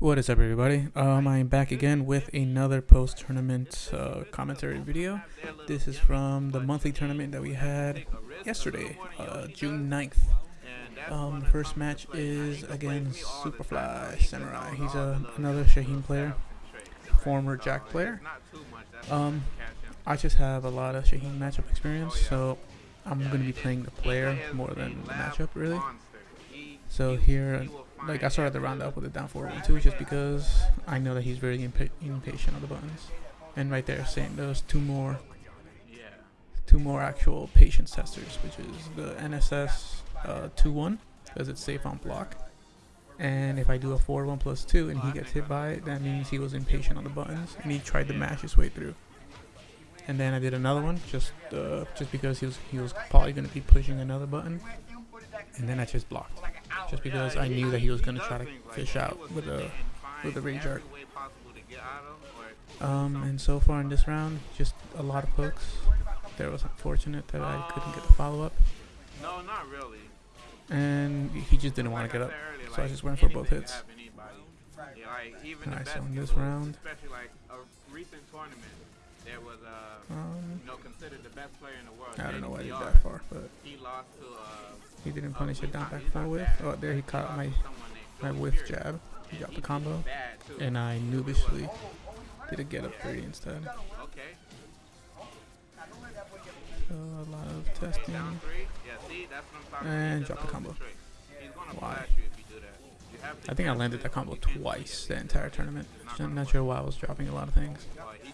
What is up, everybody? Um, I'm back again with another post-tournament uh, commentary video. This is from the monthly tournament that we had yesterday, uh, June 9th. Um, the first match is against Superfly Samurai. He's a, another Shaheen player, former Jack player. Um, I just have a lot of Shaheen matchup experience, so I'm going to be playing the player more than the matchup, really. So here like I started the round up with a down forward one too, just because I know that he's very impa impatient on the buttons. And right there, saying those two more, two more actual patience testers, which is the NSS uh, 2-1, because it's safe on block. And if I do a 4-1 plus 2 and he gets hit by it, that means he was impatient on the buttons and he tried to mash his way through. And then I did another one just uh, just because he was he was probably going to be pushing another button. And then I just blocked just because I knew that he was gonna try to fish out with a with a rage art. Um, and so far in this round, just a lot of pokes. There was unfortunate that I couldn't get the follow up. No, not really. And he just didn't want to get up, so I just went for both hits. Alright, so in this round, there was uh, um, you know, considered the best player in the world. I don't know why he JDR. did that far, but He lost to uh, he didn't punish it down back four with. Oh, there he caught my my whiff jab. He got the combo, and I noobishly did a get up three instead. So a lot of testing. And drop the combo. Why? I think I landed that combo twice the entire tournament. I'm not sure why I was dropping a lot of things.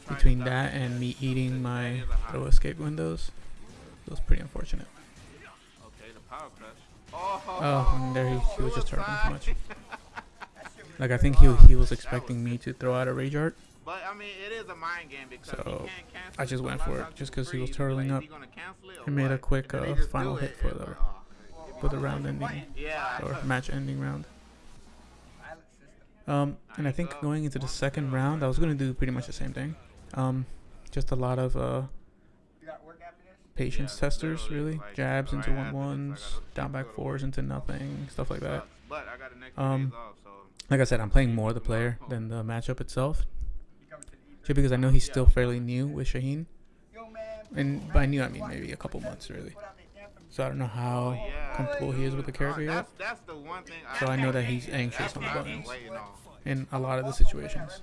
Between that and me eating my throw escape windows, it was pretty unfortunate. Oh, Oh, and there he, he was just turtling too much. Like I think he he was expecting me to throw out a rage art, But I mean, it is a mind game because So, he can't I just went for it, just because he was freeze, turtling up. he gonna cancel it or and made a quick uh, final hit for the oh. for the round ending. or match ending round. Um, and I think going into the second round, I was gonna do pretty much the same thing. Um, just a lot of uh patience testers, really jabs into one ones, down back fours into nothing, stuff like that. But I got the next Um, off, so Like I said, I'm playing more the player than the matchup itself. Just because I know he's still fairly new with Shaheen. And by new, I mean maybe a couple months, really. So I don't know how comfortable he is with the character yet. that's, that's the one thing. So I know that he's anxious on the what I've been buttons in a lot of the situations.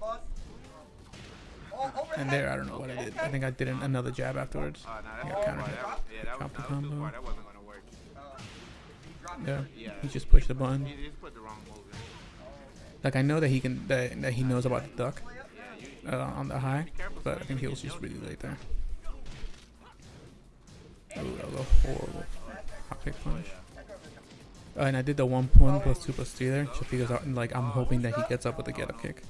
And there, I don't know what I did. I think I did an, another jab afterwards. Uh, that's got too counter far. hit. That, yeah, that was, Drop the that was too combo. far. That wasn't gonna work. Yeah, he just pushed the button. He just put the wrong move in. Like I know that he can, that, that he knows about the duck uh, on the high, but I think he was just really late there. Ooh, that was a horrible hot pick punch. Uh, and I did the one one plus two plus three there, just because I, like I'm hoping that he gets up with the get up kick,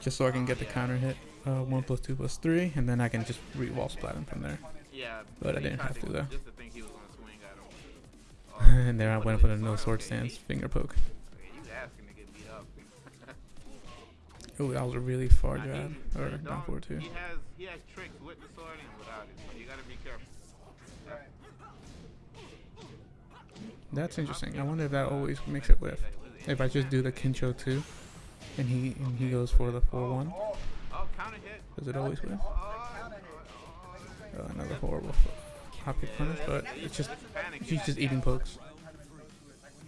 just so I can get the counter hit. Uh, one plus two plus three, and then I can just re-wall splat him from there. Yeah, But I didn't have to, though. Just to think he was gonna swing at him. and there I went for the no sword stance finger poke. Okay, you asking to get beat up. Ooh, that was a really far he- jab, yeah, or down forward too. He has he has tricks with the sword and without it, so you gotta be careful. That's interesting. I wonder if that always makes it with. If I just do the Kincho 2 and he and he goes for the 4 1, counter hit. does it always win? Oh, Uh, another horrible pick punish, but it's just that's panic. he's just eating pokes.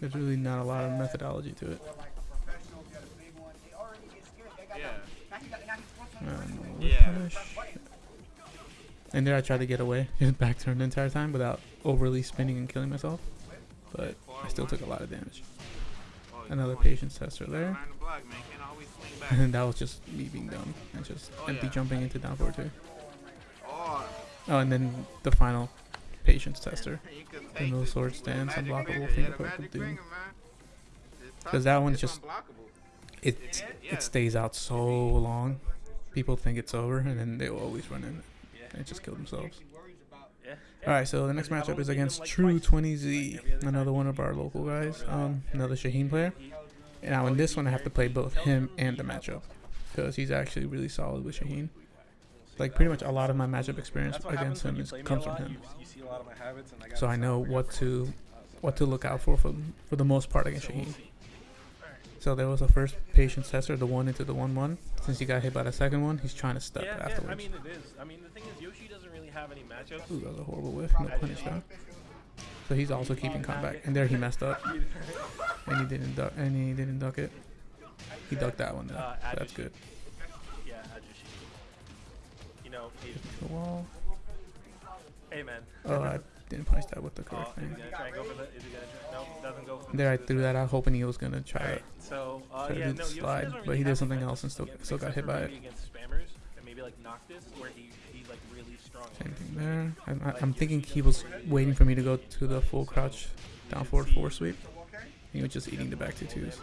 There's really not a lot of methodology to it. Yeah. Um, punish. And there I tried to get away, just back turn the entire time without overly spinning and killing myself. But I still took a lot of damage. Another patience tester there. that was just me being dumb and just Oh, empty yeah. jumping into down forward 2. Oh, Oh, and then the final patience tester. you could The no sword stance, unblockable finger. finger yeah, the poke of magic doom. finger, man. It's 'Cause tough. that one's just- It Yeah. it stays out so long. People think it's over, and then they will always run in and just kill themselves. All right, so the next matchup is against True 20Z, another one of our local guys, um, another Shaheen player. And now in this one, I have to play both him and the matchup because he's actually really solid with Shaheen. Like pretty much a lot of my matchup experience against him is, comes from him. You, you see a lot of my habits, and I So I know what to what to look out for for, for the most part against Shaheen. So there was a first patience tester, the one into the one one. Since he got hit by the second one, he's trying to step Yeah, afterwards. yeah, I mean it is. I mean the thing is Yoshi doesn't really have any matchups. Ooh, that was a horrible whiff. No punish though. So he's also keeping combat, and there he messed up, and he didn't duck, and he didn't duck it. He ducked that one though. Uh, so that's good. yeah, Ajushi. You know, the wall. hey man. Oh, I didn't punish that with the Oh, correct thing. gonna try and go for the? Is he gonna? Try, no, doesn't go for. There I threw that out, hoping he was gonna try Alright, to so uh, try to yeah, do no, the slide, but he did something else and still still got hit by it. maybe Against spammers and maybe like Noctis, where he Same thing there. I'm, I'm thinking he was waiting for me to go to the full crouch down forward four sweep. He was just eating the back two twos.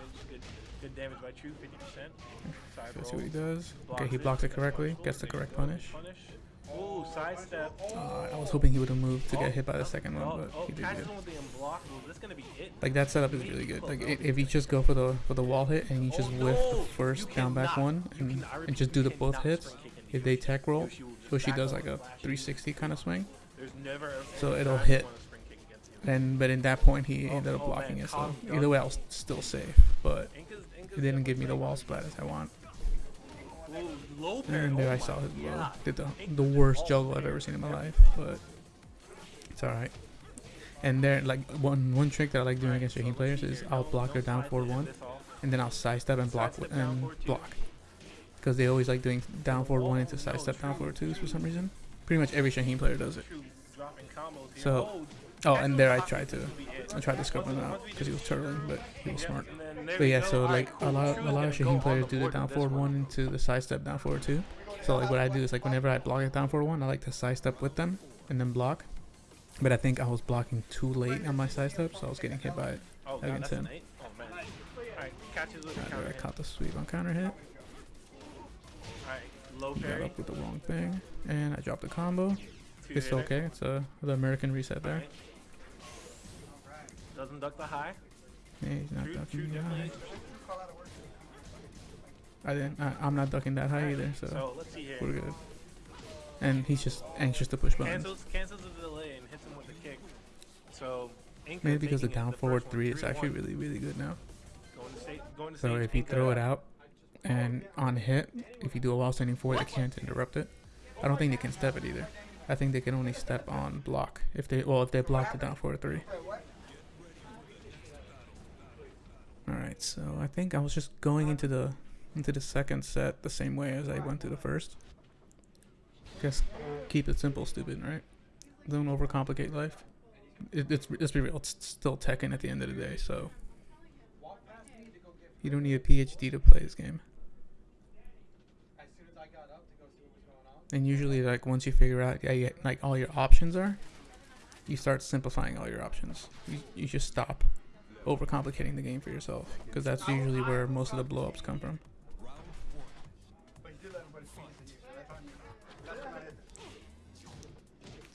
Good, damage by True, 50%. Let's see what he does. Okay, he blocks it correctly, gets the correct punish. Ooh, sidestep. Uh, I was hoping he would have moved to get hit by the second one, but he did it. Like that setup is really good. Like if you just go for the for the wall hit and you just whiff the first down back one and, and just do the both hits, if they tech roll, so back does like a and flash you. 360 kind of swing. So it'll hit. And but in that point he ended up blocking it. So either way I was still safe, but it didn't give me the wall splat as I want. And there I saw his blow. Did the the worst juggle I've ever seen in my life, but it's alright. And there, like one one trick that I like doing against Shaheen players is. I'll block their down forward one, and then I'll sidestep and block and block. Because they always like doing down forward one into no, sidestep down forward twos for some reason. Pretty much every Shaheen player does it. True, dropping combos here. So- Oh, and there I tried to. would be it. I tried to scope him out because he was turtling, but he was smart. and then there But yeah, so like a lot, a lot of Shaheen players do the down forward one. into the sidestep down forward two. So like what I do is like whenever I block it down forward one, I like to sidestep with them and then block. But I think I was blocking too late on my sidestep, so I was getting hit by it. Oh, against him. Oh, man. Alright, catches with the counter there I caught the sweep on counter hit. Low Got parry. up with the wrong thing, and I dropped the combo. two It's hitter. okay. It's uh, the American reset there. Alright. Doesn't duck the high. Yeah, he's not True, true, ducking definitely. high. I didn't. I, I'm not ducking that high either, so So let's see here. we're good. And he's just anxious to push buttons. Cancels cancels the delay and hits him with the kick. So Maybe because the down forward one, three is actually one. really, really good now. Going to state, going to So if you throw it out and on hit, if you do a while standing forward, they can't interrupt it. I don't think they can step it either. I think they can only step on block if they well if they block the down forward three. All right, so I think I was just going into the into the second set the same way as I went to the first. Just keep it simple, stupid, right? Don't overcomplicate life. It, it's let's be real, it's still Tekken at the end of the day, so you don't need a PhD to play this game. And usually, like once you figure out, yeah, like all your options are, you start simplifying all your options. You, you just stop overcomplicating the game for yourself, because that's usually where most of the blowups come from.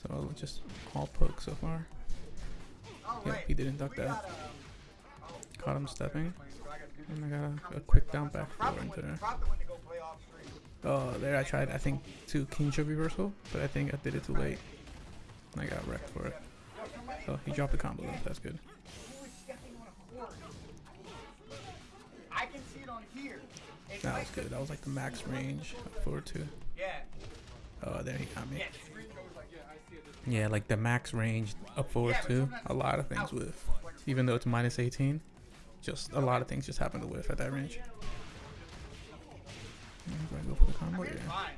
So just all poke so far. Yep, he didn't duck that. Caught him stepping. And I got a, a quick down back four into there. Uh, oh, there I tried, I think, to king choke reversal, but I think I did it too late. And I got wrecked for it. So he dropped the combo though, that's good. I can see it on here. That was good. That was like the max range of forward two. Yeah. Oh, there he got me. Yeah. the screen goes like, yeah, I see it. Yeah, like the max range up forward two. A lot of things with, even though it's minus 18, just a lot of things just happen to whiff at that range. I'm gonna go for the combo. Yeah. fine.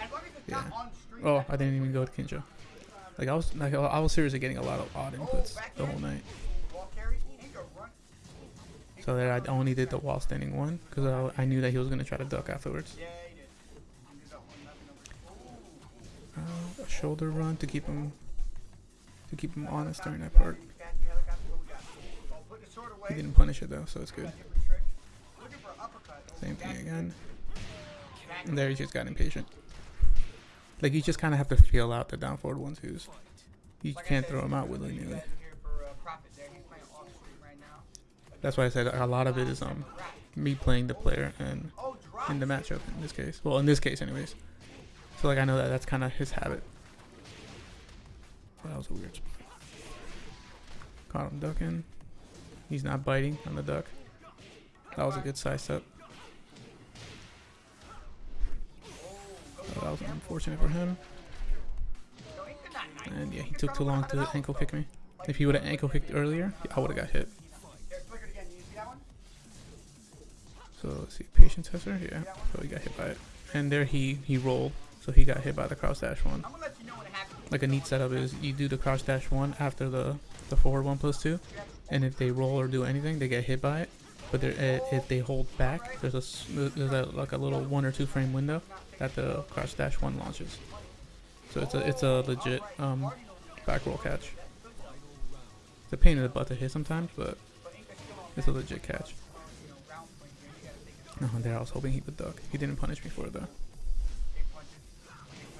As long as it's Yeah. not on screen. Oh, I didn't even go to Kincho. Like I was, like I was seriously getting a lot of odd inputs back the whole night. Wall carry. Inca run. So there, I only did the wall standing one because I, I knew that he was gonna try to duck afterwards. Yeah, he did. He did that one, nothing over. Uh, a shoulder run to keep him, to keep him honest during that part. Fancy helicopter, what we got? Oh, put the sword away. He didn't punish it though, so it's good. Different trick. Looking for uppercut. Same thing again. There he just got impatient. Like you just kind of have to feel out the down forward one twos. You Like can't said, throw them out willy nilly. here for, profit there. He's playing off screen right now. That's why I said a lot of it is um me playing the player and Oh, in the matchup in this case. Well, in this case, anyways. So like I know that that's kind of his habit. That was a weird spot. Caught him ducking. He's not biting on the duck. That was a good side that was unfortunate for him. And yeah, he took too long to ankle kick me. If he would have ankle kicked earlier, I would have got hit. So let's see, patience tester, yeah. So he got hit by it, and there he he rolled, so he got hit by the cross dash one. Like a neat setup is you do the cross dash one after the the forward one plus two, and if they roll or do anything, they get hit by it. But eh, if they hold back, there's a there's a, like a little one or two frame window that the cross dash one launches. So it's a it's a legit um, back roll catch. It's a pain in the butt to hit sometimes, but it's a legit catch. No, there I was hoping he would duck. He didn't punish me for it though.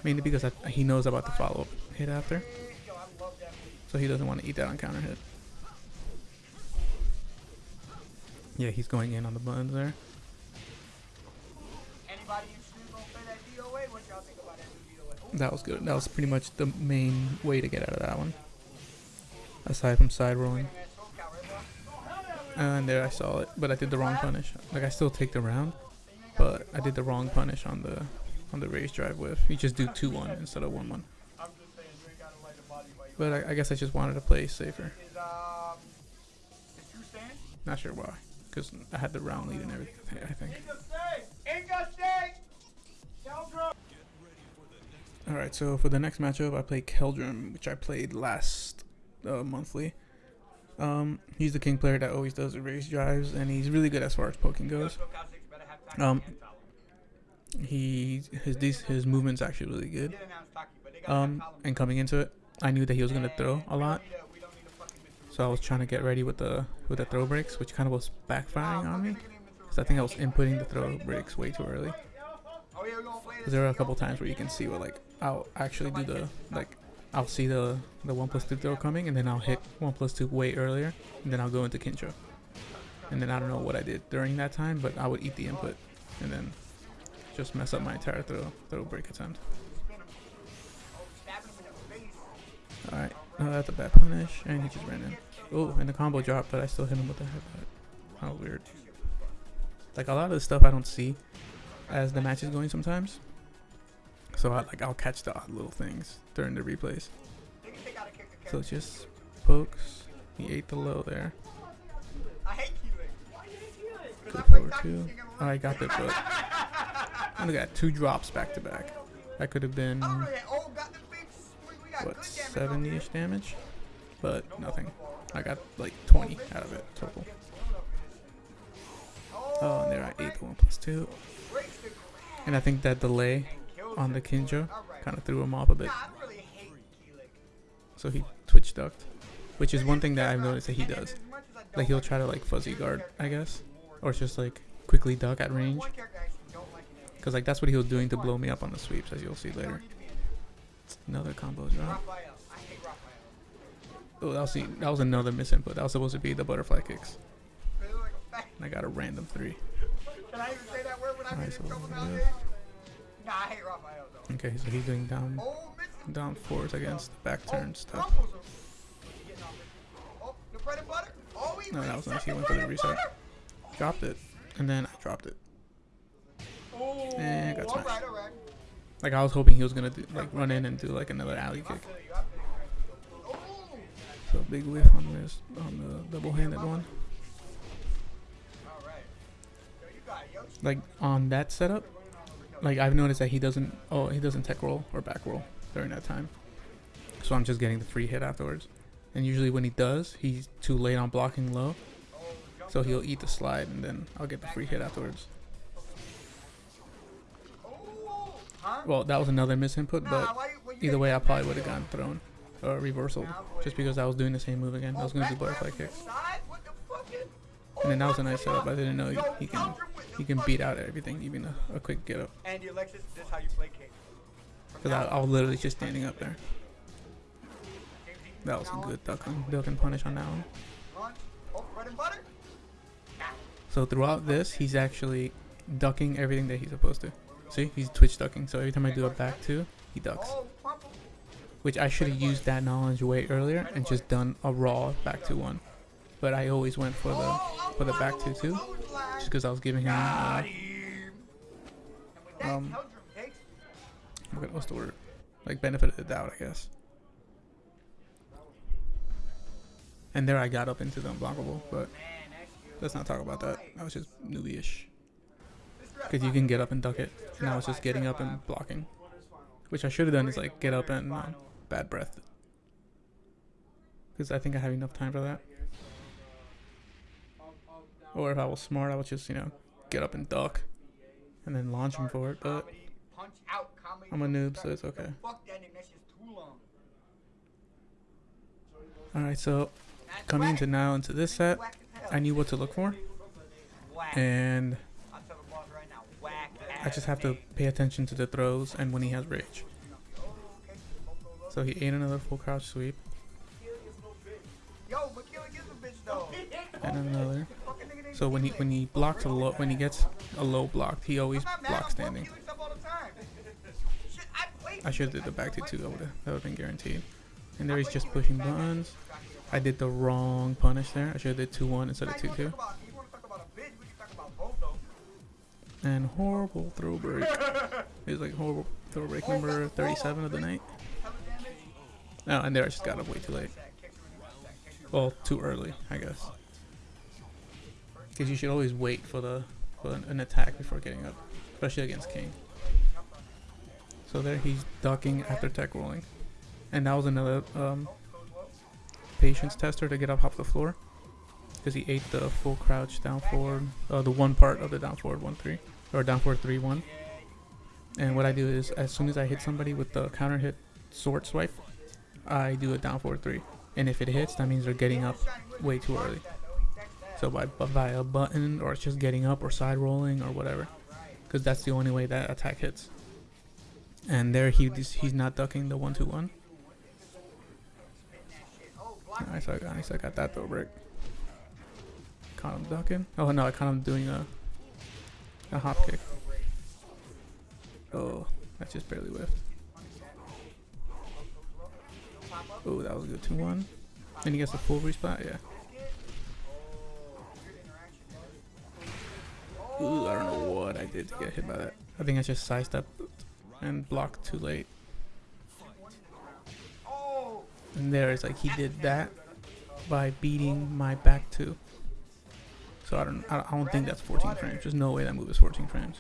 Mainly because I, he knows about the follow up hit after, so he doesn't want to eat that on counter hit. Yeah, he's going in on the buttons there. That was good. That was pretty much the main way to get out of that one. Aside from side rolling. And there I saw it, but I did the wrong punish. Like I still take the round, but I did the wrong punish on the on the rage drive with. You just do two one instead of one one. I'm just saying, you ain't gotta light the body while you But I, I guess I just wanted to play safer. Not sure why, because I had the round lead and everything. I think. All right, so for the next matchup, I play Keldrum, which I played last uh, monthly. Um, he's the king player that always does the rage drives, and he's really good as far as poking goes. SoCal 6 better have Taki Um. He his these his movement's actually really good. Um, and coming into it, I knew that he was gonna throw a lot, so I was trying to get ready with the with the throw breaks, which kind of was backfiring on me, because I think I was inputting the throw breaks way too early. There are a couple times where you can see where like I'll actually do the like I'll see the the one plus two throw coming and then I'll hit one plus two way earlier and then I'll go into Kincho. And then I don't know what I did during that time, but I would eat the input and then just mess up my entire throw throw break attempt. Alright, no that's a bad punish and he just ran in. Oh, and the combo dropped, but I still hit him with the headbutt. How weird. Like a lot of the stuff I don't see as the match is going sometimes. So I like I'll catch the odd little things during the replays. So it's just pokes. He ate the low there. Good forward two. gotta I got the but I got two drops back to back. That could have been oh what good damage over 70 ish damage, but nothing. I got like 20 out of it total. Oh, and there I ate the one plus two, and I think that delay on the. Kincho kind of threw him off a bit. So he twitch ducked, which is one thing that I've noticed that he does. Like he'll try to like fuzzy guard, I guess, or just like quickly duck at range. Don't like in Because like that's what he was doing to blow me up on the sweeps, as you'll see later. Another combo drop. Oh, that was the, that was another misinput. That was supposed to be the butterfly kicks. And I got a random three. Can I even say that word when I get in trouble nowadays? Nah, I hate Raphael though. Okay, so he's doing down Oh, down fours against the back turn stuff. crumbles him. Getting off it. Oh, the bread and butter. Oh, he No, that was nice. He went for the reset. Dropped it, and then I dropped it. Oh, Eh, got all smashed. all right. Like I was hoping he was gonna do like run in and do like another alley kick. I feel you. I feel you. Oh, So big whiff on this on the double-handed one. Like on that setup, like I've noticed that he doesn't oh he doesn't tech roll or back roll during that time. So I'm just getting the free hit afterwards. And usually when he does, he's too late on blocking low. So he'll eat the slide and then I'll get the free hit afterwards. Well, that was another misinput, but either way I probably would have gotten thrown or reversal just because I was doing the same move again. I was gonna do Oh, butterfly kicks. And then that was a nice setup. I didn't know he, he can Keldrum with the he can beat out everything, even a, a quick get up. Andy Alexis, this is how you play. From Because I, I was literally just standing up there. That was a good on, duck and duck and punish on that one. Run. Bread and butter. So throughout this, he's actually ducking everything that he's supposed to. See, he's twitch ducking. So every time I do a back two, he ducks, which I should have used that knowledge way earlier and just done a raw back two one. But I always went for the for the back two two, just because I was giving him uh, um, what- what's the word? Like benefit of the doubt, I guess. And there I got up into the unblockable, but let's not talk about that. I was just newbie-ish. Because you can get up and duck it, and I was just getting up and blocking. Which I should have done is like get up and uh, bad breath. Because I think I have enough time for that. Or if I was smart, I would just, you know, get up and duck. And then launch him for it, but. I'm a noob, so it's okay. Alright, so coming into now into this set. I knew what to look for. And I just have to pay attention to the throws and when he has rage. So he ate another full crouch sweep and another. So when he when he blocks a low when he gets a low blocked, he always blocks standing. I should have did the back to two. Would have that would have been guaranteed. And there he's just pushing buttons. I did the wrong punish there. I should have did two one instead of two two. You wanna talk about a bitch, we can talk about both though. And horrible throw break. It was like horrible throw break number 37 of the night. Oh, and there I just got up way too late. Well, too early, I guess. Because you should always wait for the for an, an attack before getting up, especially against king. So there he's ducking after tech rolling, and that was another um, patience tester to get up off the floor, because he ate the full crouch down forward, uh, the one part of the down forward one three or down forward three one. And what I do is, as soon as I hit somebody with the counter hit sword swipe, I do a down forward three. And if it hits, that means they're getting up way too early. So by via a button or it's just getting up or side rolling or whatever, because that's the only way that attack hits. And there he he's, not ducking the one two one. Nice, I got, nice, I got that throw break. Caught him ducking. Oh no, I caught him doing a a hop kick. Oh, that just barely whiffed. Oh, that was a good two one. And he gets a full resplat, yeah. Ooh, I don't know what I did to get hit by that. I think I just sized up and blocked too late. And there it's like he did that by beating my back two. So I don't, I don't- think that's 14 frames. There's no way that move is 14 frames.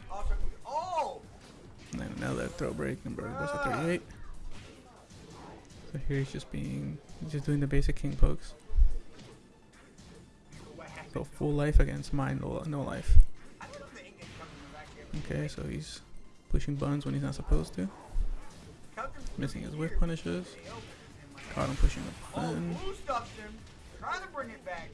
And then another throw break number was at 38. So here he's just being, he's just doing the basic king pokes. So full life against mine, no, no life. Okay, so he's pushing buttons when he's not supposed to. Missing his whiff punishes. Caught him pushing a button. Oh, blue him. Trying to bring it back.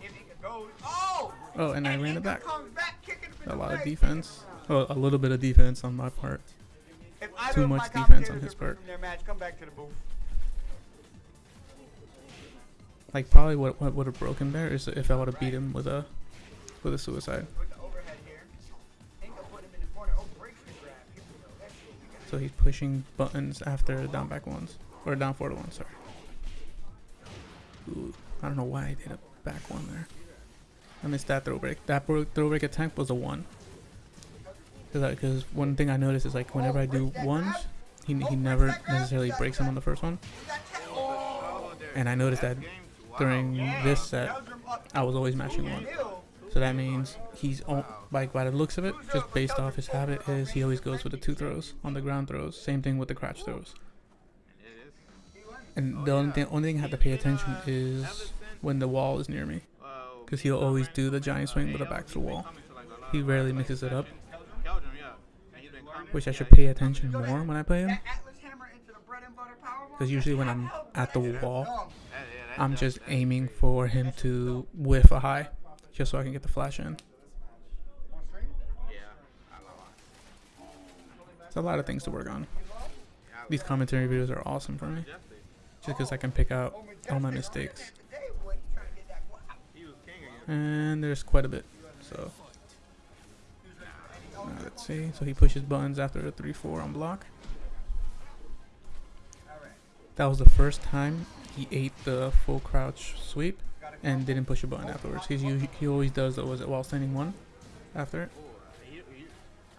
If it goes, oh! oh, and I ran it back. Comes back kicking him in A lot of defense. Oh, a little bit of defense on my part. Too much defense on his part. losing Their come back to the booth. Like probably what what would have broken there is if I would have beat him with a with a suicide. So he's pushing buttons after down back ones or down forward ones. Sorry. Ooh, I don't know why I did a back one there. I missed that throw break. That throw break attempt was a one. Because one thing I noticed is like whenever I do ones, he, he never necessarily breaks them on the first one. And I noticed that during this set, I was always matching one. So that means he's o- like by the looks of it, just based off his habit, is he always goes with the two throws on the ground throws. Same thing with the crouch throws. And the only thing, only thing I have to pay attention is when the wall is near me, because he'll always do the giant swing with the back to the wall. He rarely mixes it up, which I should pay attention more when I play him. Because usually when I'm at the wall. I'm just aiming for him to whiff a high, just so I can get the flash in. It's a lot of things to work on. These commentary videos are awesome for me, just because I can pick out all my mistakes. Today, boy, he trying to get that guap. And there's quite a bit. So uh, let's see. So he pushes buttons after a 3-4 on block. That was the first time he ate the full crouch sweep and didn't push a button afterwards. He's, he, he always does that was it while standing one after it, Ooh, he, he,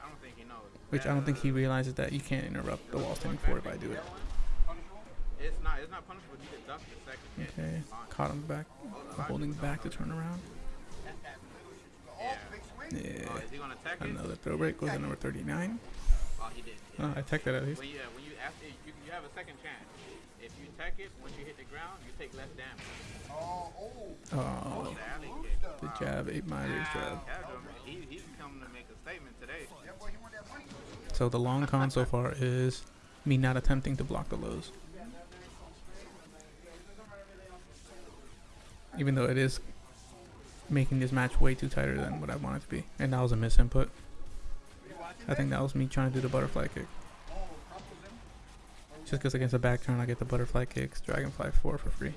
I don't think he knows. which I don't think he realizes that you can't interrupt the wall standing four if I do it. It's not. It's not punishable. You deduct the second. Okay, caught him back, holding back to turn around. Yeah. Yeah, Oh, is he gonna attack another throw break goes to number 39. Oh, he did. Yeah. Oh, I teched that at least. When you, uh, when you after you, you have a second chance. If you attack it, once you hit the ground, you take less damage. Oh, The alley kick. the jab ate my jab. Casual, man. He, he's coming to make a statement today. Yeah, boy, he want that money. So the long con so far is me not attempting to block the lows. Even though it is making this match way too tighter than what I want it to be. And that was a misinput. I think that was me trying to do the butterfly kick. Just because against the back turn I get the butterfly kicks, dragonfly 4 for free.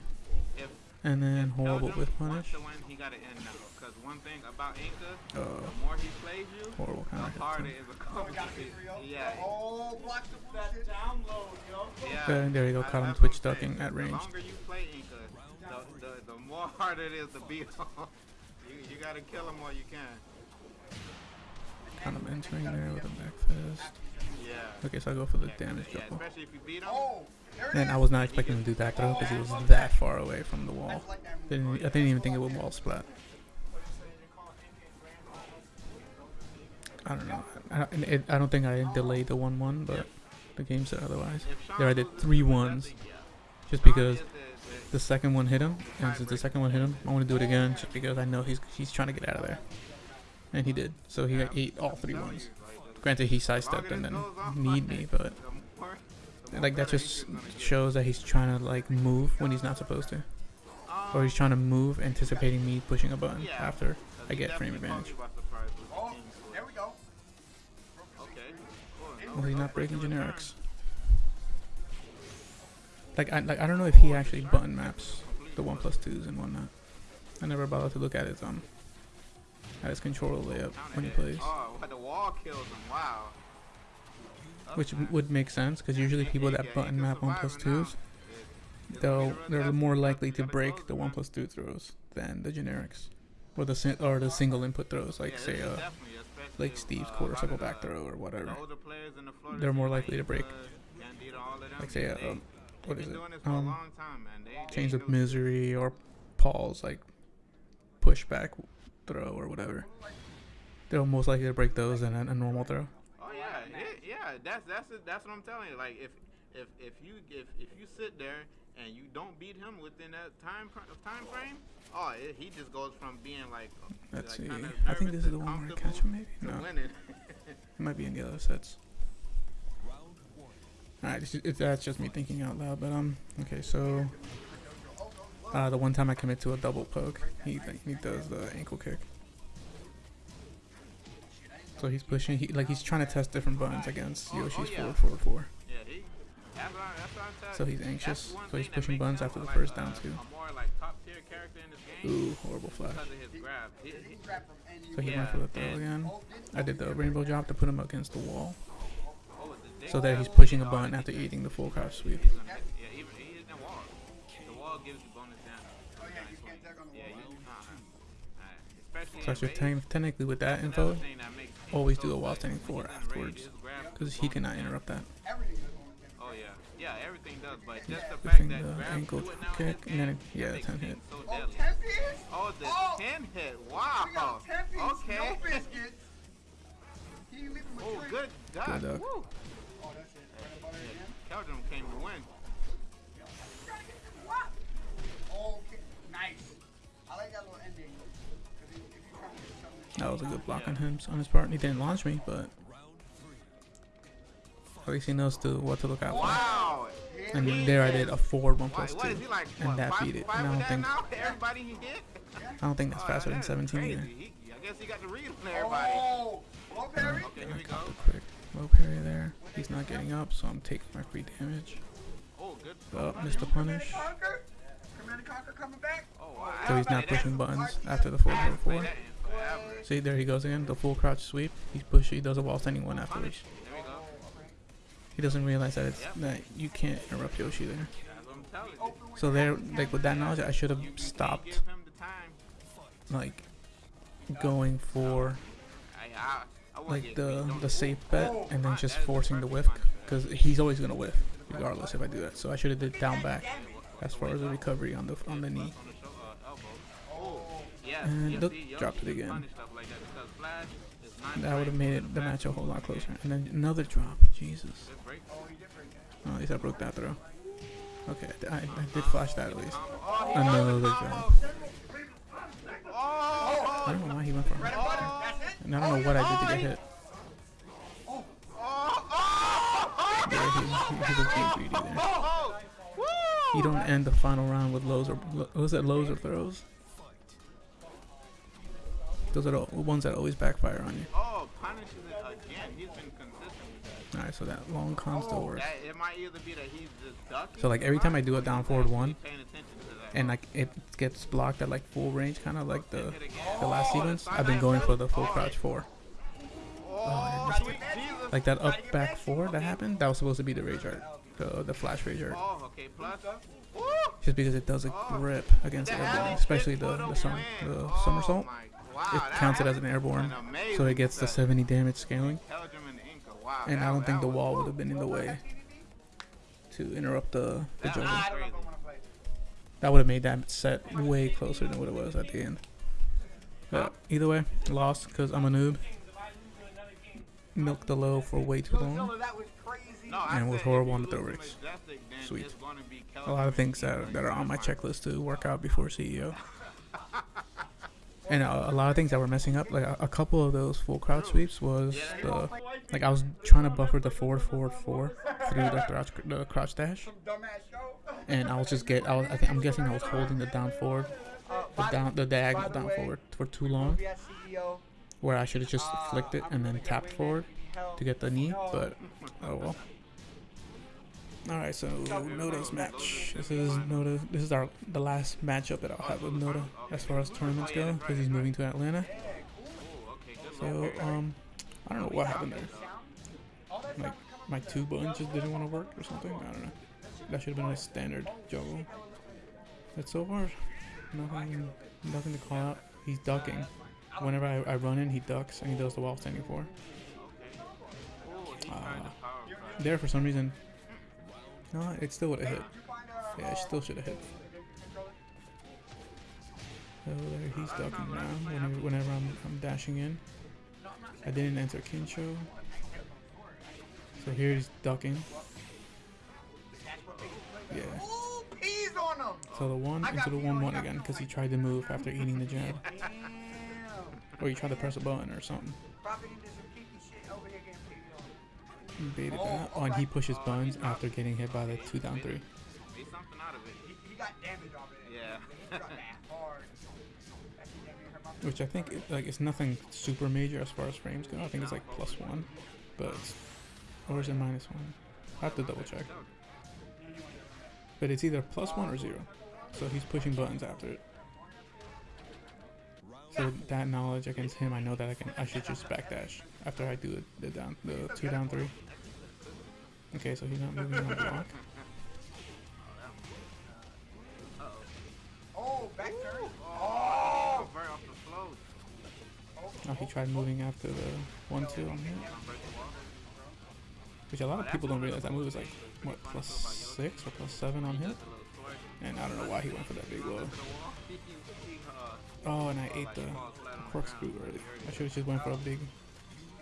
If And then horrible Belgium with punish. to win, he got to end now. Because one thing about Inca, Oh, the more he plays you, horrible the counter harder hit. it Oh, becomes. we got a to- big trio. Yeah. Oh, blocks the bullshit. Yeah. Okay, there you go, I- caught him twitch what ducking at range. The longer you play Inca, the, the, the more harder it is to beat him. you, you gotta kill him while you can. Kind of entering there with a back fist. Yeah. Okay, so I go for the Yeah, 'cause- damage yeah, couple. especially if you beat him. Oh, there it And. I was not expecting to do that throw because he was that far away from the wall. Didn't, I didn't even think it would wall splat. I don't know. I, don't- it, I don't think I delayed the 1 1, but the game said otherwise. There I did three ones. Just because the- second one hit him, and since the second one hit him, I want to do it again just because I know he's he's trying to get out of there. And he did. So he ate all three ones. Granted, he sidestepped and then need me, but like that just Inca's gonna get. shows that he's trying to like move when he's not supposed to, or he's trying to move anticipating me pushing a button after I get frame advantage. you by surprise with the Oh, King sword. there we go. Okay. Well, he's not breaking breaking generics. Like I like I don't know if he actually button maps the one plus twos and whatnot. I never bothered to look at his um at his controller layup when he plays, Oh, the wall kills him. Wow. Which would make sense because usually people that button map one plus twos, meter they're more likely to break the one plus two throws than the generics, or the or the single input throws like say uh like Steve's quarter circle back throw or whatever. They're more likely to break. Like say uh, um, what is it? Um, Chains of Misery or Paul's like pushback throw or whatever. They're most likely to break those than a normal throw. Yeah, it, yeah. That's that's it, that's what I'm telling you. Like if if if you if if you sit there and you don't beat him within that time pr- time frame, oh, it, he just goes from being like Let's like see. I think this is the one where I comfortable catch him maybe. No, winning. it might be in the other sets. Alright, this is- it's, that's just me thinking out loud. But um, okay, so uh, the one time I commit to a double poke, he he does the ankle kick. So he's pushing, he like he's trying to test different buttons against Oh, oh, Yoshi's yeah. forward forward four. yeah, he. That's what, I- that's what I'm telling So he's anxious, so he's pushing makes buttons after the first down too. A more like top tier character in this game Ooh, horrible flash. because of his grab. He, he, Grab from any- So he went for the throw again. I did the rainbow drop to put him against the wall, oh, oh, oh so that he's pushing a button after eating the full crouch sweep. He's gonna hit, yeah, even he hit the wall. The wall gives you bonus damage. Oh, yeah, you can't tag Yeah, wall. you, especially So I in should technically with that that's info, another thing that makes him always do a wall good. standing When four he's in raid, afterwards, because he cannot interrupt that. Everything is on the Oh yeah, yeah, everything does, but just the fact that the ankle do it kick, and then it- yeah, 10 hit. So Oh, deadly. 10 piece? Oh, the Oh! 10 hit. We Wow. got 10 piece, Okay. no biscuits. He ain't leaving with Oh, three. good God. Good duck. Woo. Oh, that's it. Bread and butter again. Keldrum came to win. That was a good block on him on his part. He didn't launch me, but at least he knows to what to look out for. Wow, and there is. I did a four one plus two, like, and that five, beat it. And I don't think I don't think that's oh, faster that than seventeen either. He, I guess he got the read on everybody. Oh, low parry. Okay, here got the quick low parry there. He's not getting up, so I'm taking my free damage. Oh, good. So, missed the punish. Oh, so he's not pushing buttons after the 4 4. See, there he goes again. The full crouch sweep. He's pushy. He does a wall standing one afterwards. He doesn't realize that it's that you can't interrupt Yoshi there. So there, like with that knowledge, I should have stopped like going for like the the safe bet and then just forcing the whiff because he's always gonna whiff regardless if I do that. So I should have did down back as far as the recovery on the on the knee. On the shoulder, uh, elbow. Oh, yes, And yes, look, see, dropped it again. like that because Flash is not That would have made it the match a whole lot closer. And then another drop. Jesus. Oh, he did break that. Oh, at least I broke that throw. Okay, I, I did flash that at least. Oh, Another drop. Oh, I don't know why he went for it. and butter. That's it. And I don't know what I did to get oh, hit. oh, oh, Yeah, he, he, he was there. oh! oh, oh. You don't end the final round with lows or lo- was it lows or throws? Those are the ones that always backfire on you. Oh, punishes it again. He's been consistent with that. Alright, so that long con still oh, works. It might either be that he's just ducking. So like every time I do a down forward one, Paying attention to that. and like it gets blocked at like full range, kind of like the the last oh, sequence, I've been going for the full oh, crouch four. Oh, Jesus. Like that up back four that happened, that was supposed to be the rage art, the the flash rage art. Oh, okay, plus. Just because it does a grip against airborne, especially the the, sum, the somersault. It counts it as an airborne, so it gets the 70 damage scaling. And I don't think the wall would have been in the way to interrupt the, the That- jungle. I don't know Crazy. if I want to play. That would have made that set way closer than what it was at the end. But either way, lost because I'm a noob. Milked the low for way too long. Godzilla, that was crazy. No, I and was horrible on the throw lose rates. Majestic, then Sweet. it's gonna be A lot of things that, that are on my checklist to work out before CEO. And a, a lot of things that were messing up, like a, a couple of those full crowd sweeps was the, like I was trying to buffer the forward forward four through the crouch, the crouch dash, and I was just get, I, was, I think I'm guessing I was holding the down forward, the down, the diagonal down forward for too long, where I should have just flicked it and then tapped forward to get the knee, but oh well. Alright, so Noda's match. This is Noda. This is our the last matchup that I'll have with Noda as far as tournaments go, because he's moving to Atlanta. Ooh, okay, good So um, I don't know what happened there. Like my two buttons just didn't want to work or something. I don't know. That should have been a standard juggle. But so far, nothing, nothing to call out. He's ducking. Whenever I, I run in, he ducks and he does the wall standing for. Ooh, he's trying to power cut. There for some reason. No, it still would have hit. You Yeah, it still should have hit. So there, he's ducking now. Whenever, whenever I'm, I'm dashing in, I didn't enter Kincho. So here he's ducking. Yeah. So the one into the one one again because he tried to move after eating the jab, or he tried to press a button or something. Peas on. Baited that. Oh, and he pushes buttons after getting hit by the two down three. Made something out of it. He, he got damage off it. Yeah. He got that hard. That shit definitely hurt my Which I think it- like it's nothing super major as far as frames go. I think it's like plus one, but or is it minus one? I have to double check. But it's either plus one or zero. So he's pushing buttons after it. So with that knowledge against him, I know that I can. I should just backdash after I do it, the down, the two down three. Okay, so he's not moving on block. Oh, back turn. Oh, very off the float. Oh, he tried moving after the one two on hit. Break the wall. Which a lot of people don't realize that move is like what plus six or plus seven on hit. A little sword. And I don't know why he went for that big blow. Wall. He, he, Oh, and I ate the falls flat on the corkscrew early. I should have just went for a big,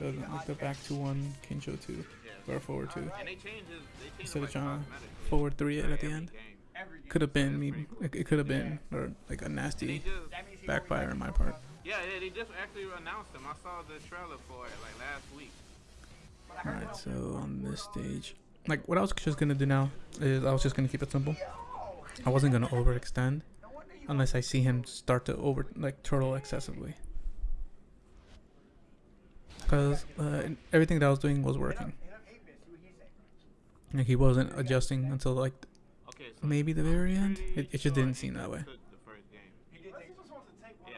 the, like the back two one Kincho two or forward two. And they changed his. They changed Instead of like trying to cosmetics forward three it at the end. game. Every game. Could have been me. It, it could have been or like a nasty just, That means he backfire already on my part. yeah, yeah, they just actually announced him. I saw the trailer for it like last week. Alright, so on this stage, like what I was just gonna do now is I was just gonna keep it simple. I wasn't gonna overextend No wonder you unless I see him start to over like turtle excessively. Because uh, everything that I was doing was working. hit him 8 bit. See what he say. Like he wasn't adjusting until like Okay, so maybe the very end. It, it just didn't seem that way. took the first game. He did take Yeah.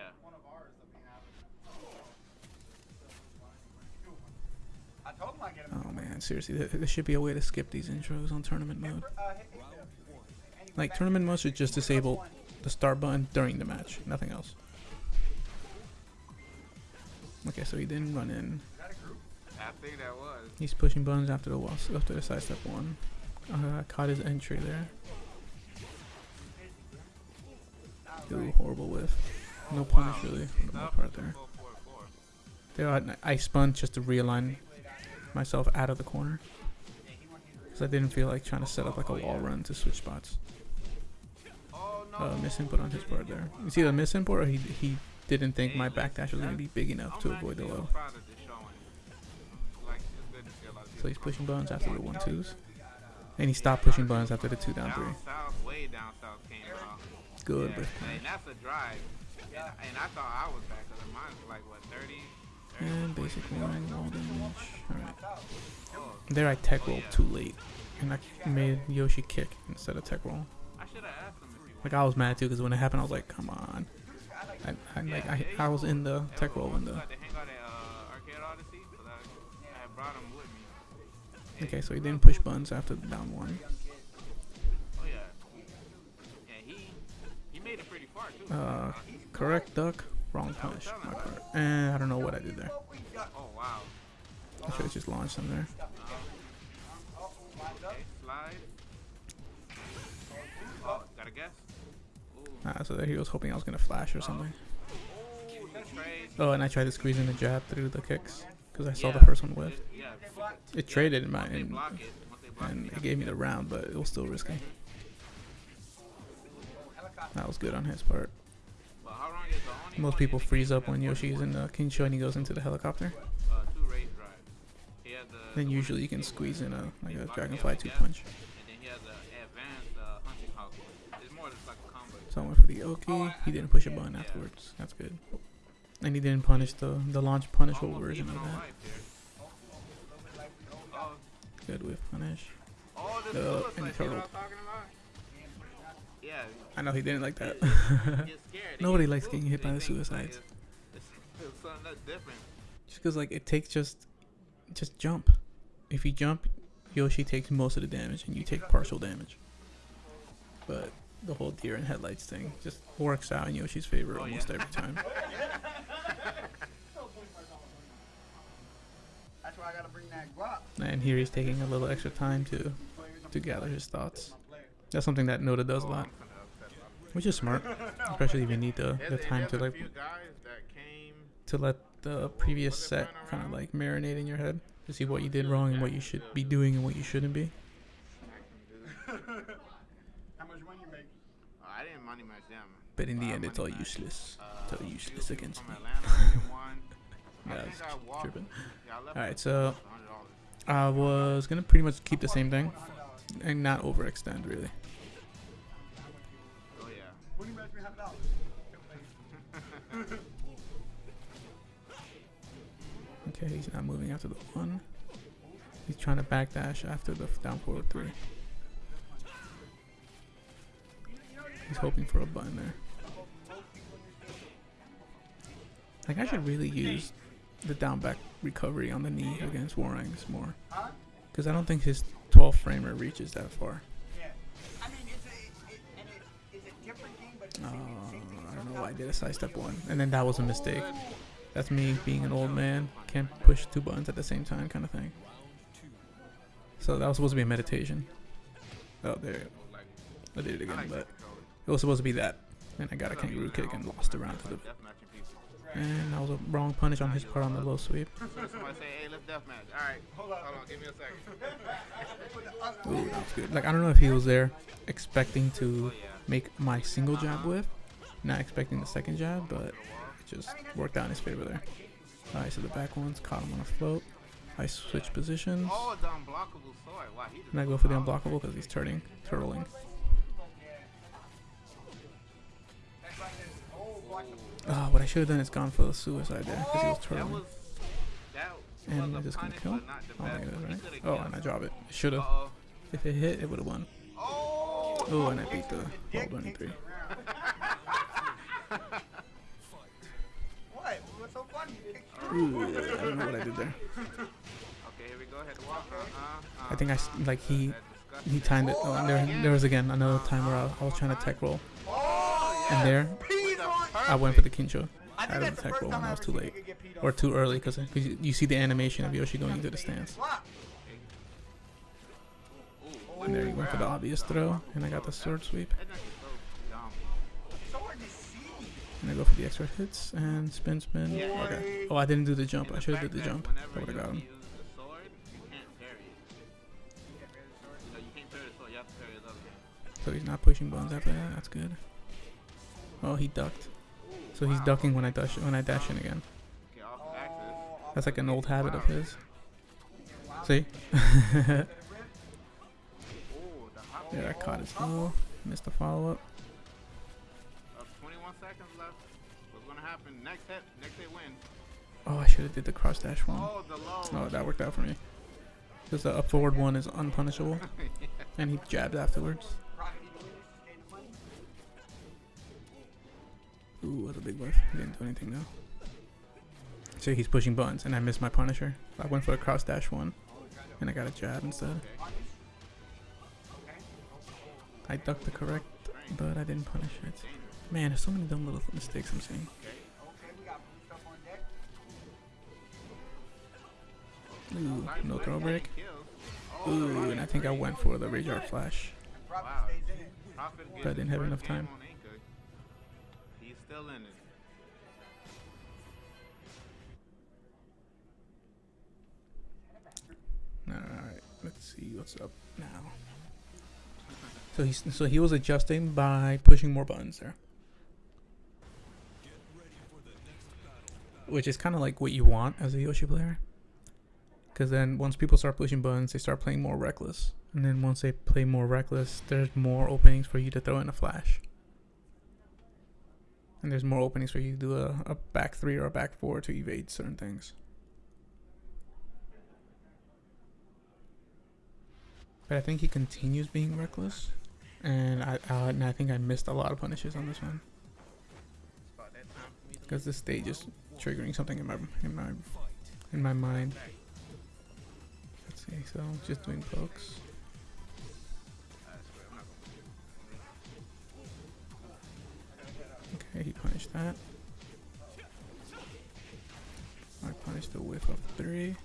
I told him I'd get him. Oh man, seriously, there, there should be a way to skip these intros on tournament mode. Uh, hit 8 bit. Like tournament mode should just disable the start button during the match, nothing else. Okay, so he didn't run in. I think that was. He's pushing buttons after the wall, after the side step one. Uh, caught his entry there. Ooh, horrible whiff. No punish really for part there. There, I, I spun just to realign myself out of the corner. Because I didn't feel like trying to set up like a wall run to switch spots. Oh no. Uh, miss input on his part there. You see the miss input or he, he didn't think my backdash was going to be big enough to avoid the low. So he's pushing buttons after the one twos. And he stopped pushing buttons after the two down three. Down south, way down south came out. Good with and that's a drive. And, I thought I was back because like, what, 30? 30 And basic warning, wall damage. Alright. Oh, There I tech rolled oh, too late. And I made Yoshi kick instead of tech roll. I should have asked him if he Like I was mad too because when it happened I was like, come on. I, I, like, I, I was in the tech roll window. Okay, so he didn't push buttons after the down one. Oh yeah. Yeah, he he made it pretty far too. Uh, correct duck, wrong punish. My part. And I don't know what I did there. oh. I should have just launched him there. Oh, got a guess? Uh, so there he was hoping I was gonna flash or something. Ooh, he trade. Oh, and I tried to squeeze in the jab through the kicks because I saw Yeah, the first one whiff. it- Yeah, It traded in my and, it, once they block and it, gave me the round, but it was still risky. That was good on his part. But how long is the only Most people freeze up when Yoshi's in the Kincho and he goes into the helicopter. Uh, two rage drives. He has the. the Then usually you can squeeze in a like a Dragonfly two punch. And then he has the advanced uh, hunting hawk. It's more just like a combo. So I went for the Oki. He didn't push a button afterwards. That's good. And he didn't punish the the launch punishable Almost version of that. Good with punish. Uh, and. Turtle. I know he didn't like that. Nobody likes getting hit by the suicides. Just because like it takes just just jump. If you jump, Yoshi takes most of the damage and you take partial damage. But the whole deer and headlights thing just works out in Yoshi's favor almost every time. That's why I gotta bring that guap. And here he's taking a little extra time to to gather his thoughts. That's something that Noda does a lot, I'm finna upset my- which is smart, especially if you need the, the time to like few guys that came. to let the previous set kind of like marinate in your head to see what you did wrong and what you should be doing and what you shouldn't be. How much money you make? I didn't money match them. But in the Uh, end, it's all useless. Uh, It's all useless against me. Yeah, think it's I tripping. Yeah, I left Alright, so I was gonna pretty much keep the same thing and not overextend really. Oh yeah. When you match me hundred dollars? Okay, he's not moving after the one. He's trying to backdash after the down forward oh three. He's hoping for a button there. Like I should really use the down back recovery on the knee against Warangs more. Because I don't think his 12 framer reaches that far. Yeah. I mean, it's a, it, it, and it, it's a different game, but Uh, same, same thing. I don't know why I did a side step one. And then that was a mistake. That's me being an old man. Can't push two buttons at the same time kind of thing. So that was supposed to be a meditation. Oh, there. you go. I did it again, but it was supposed to be that. And I got a kangaroo kick and lost around to the. Deathmatching people. And that was a wrong punish on his part on the low sweep. So somebody say, hey, let's deathmatch. All right. Hold on. Give me a second. Ooh, that was good. Like I don't know if he was there expecting to Oh make my single jab uh-huh. whiff, not expecting the second jab, but it just worked out in his favor there. Alright, so the back ones caught him on a float. I switch positions. Oh, the unblockable sword. Wow, he And I go for the unblockable because he's turning, turtling. Ah, what I should have done is gone for the suicide there because he was That turtling. was. That And is this gonna kill? Oh but not the I don't think it best. is, He right? Oh, and I drop it. It should have. If it hit, it would have won. Oh. Oh, and I beat the wall running three. What? What's so funny? Ooh, I don't know what I did there. Okay, here we go. Hit the. Uh-uh. I think I uh-huh. like he he timed it. Oh, and there, there was again another time where I, I was trying to tech roll, Oh, and there. I went for the Kincho. I out think of that's the the tech first roll and I I was too late you get peed on. or too early because you, you see the animation of Yoshi going into the stance. And there you went for the obvious throw, and I got the sword sweep. That junk is so dumb. So hard to see. And I go for the extra hits and spin, spin. Okay. Oh, I didn't do the jump. I should have did the jump. That would have got him. use the sword, you can't parry it. You know, you can't parry the sword. You have to parry the other one. So he's not pushing buttons after that. That's good. Oh, he ducked. So he's ducking when I dash when I dash in again. Okay, off axis. That's like an old habit of his. See? Yeah, I caught his low. Missed the follow up. 21 seconds left. What's gonna happen? Next hit. Next hit win. Oh, I should have did the cross dash one. Oh. Oh, that worked out for me. Because the up forward one is unpunishable, and he jabs afterwards. Ooh, what a big whiff. Didn't do anything though. So he's pushing buttons, and I missed my punisher. I went for a cross dash one, and I got a jab instead. I ducked the correct, but I didn't punish it. Man, there's so many dumb little mistakes I'm seeing. Ooh, no throw break. Oh, Ooh, and I think I went for the rage art flash. But I didn't have enough time. Still in it. Alright, let's see what's up now. So he's so he was adjusting by pushing more buttons there. Which is kind of like what you want as a Yoshi player. Because then once people start pushing buttons, they start playing more reckless. And then once they play more reckless, there's more openings for you to throw in a flash. And there's more openings for you do a, a back three or a back four to evade certain things. But I think he continues being reckless, and I uh, and I think I missed a lot of punishes on this one because this stage is triggering something in my in my in my mind. Let's see. So just doing pokes. Okay, he punished that. I punished the whiff of three.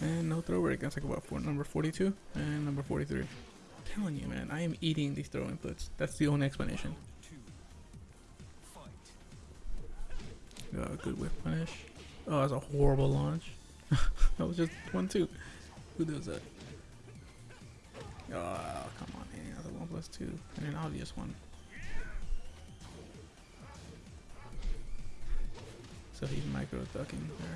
And no throw break. That's like about four, number 42 and number 43. I'm telling you, man, I am eating these throw inputs. That's the only explanation. Uh, good whip punish. Oh, that's a horrible launch. that was just one, two. Who does that? Oh, come on, man. That's a one plus two. And an obvious one. So he's micro ducking there.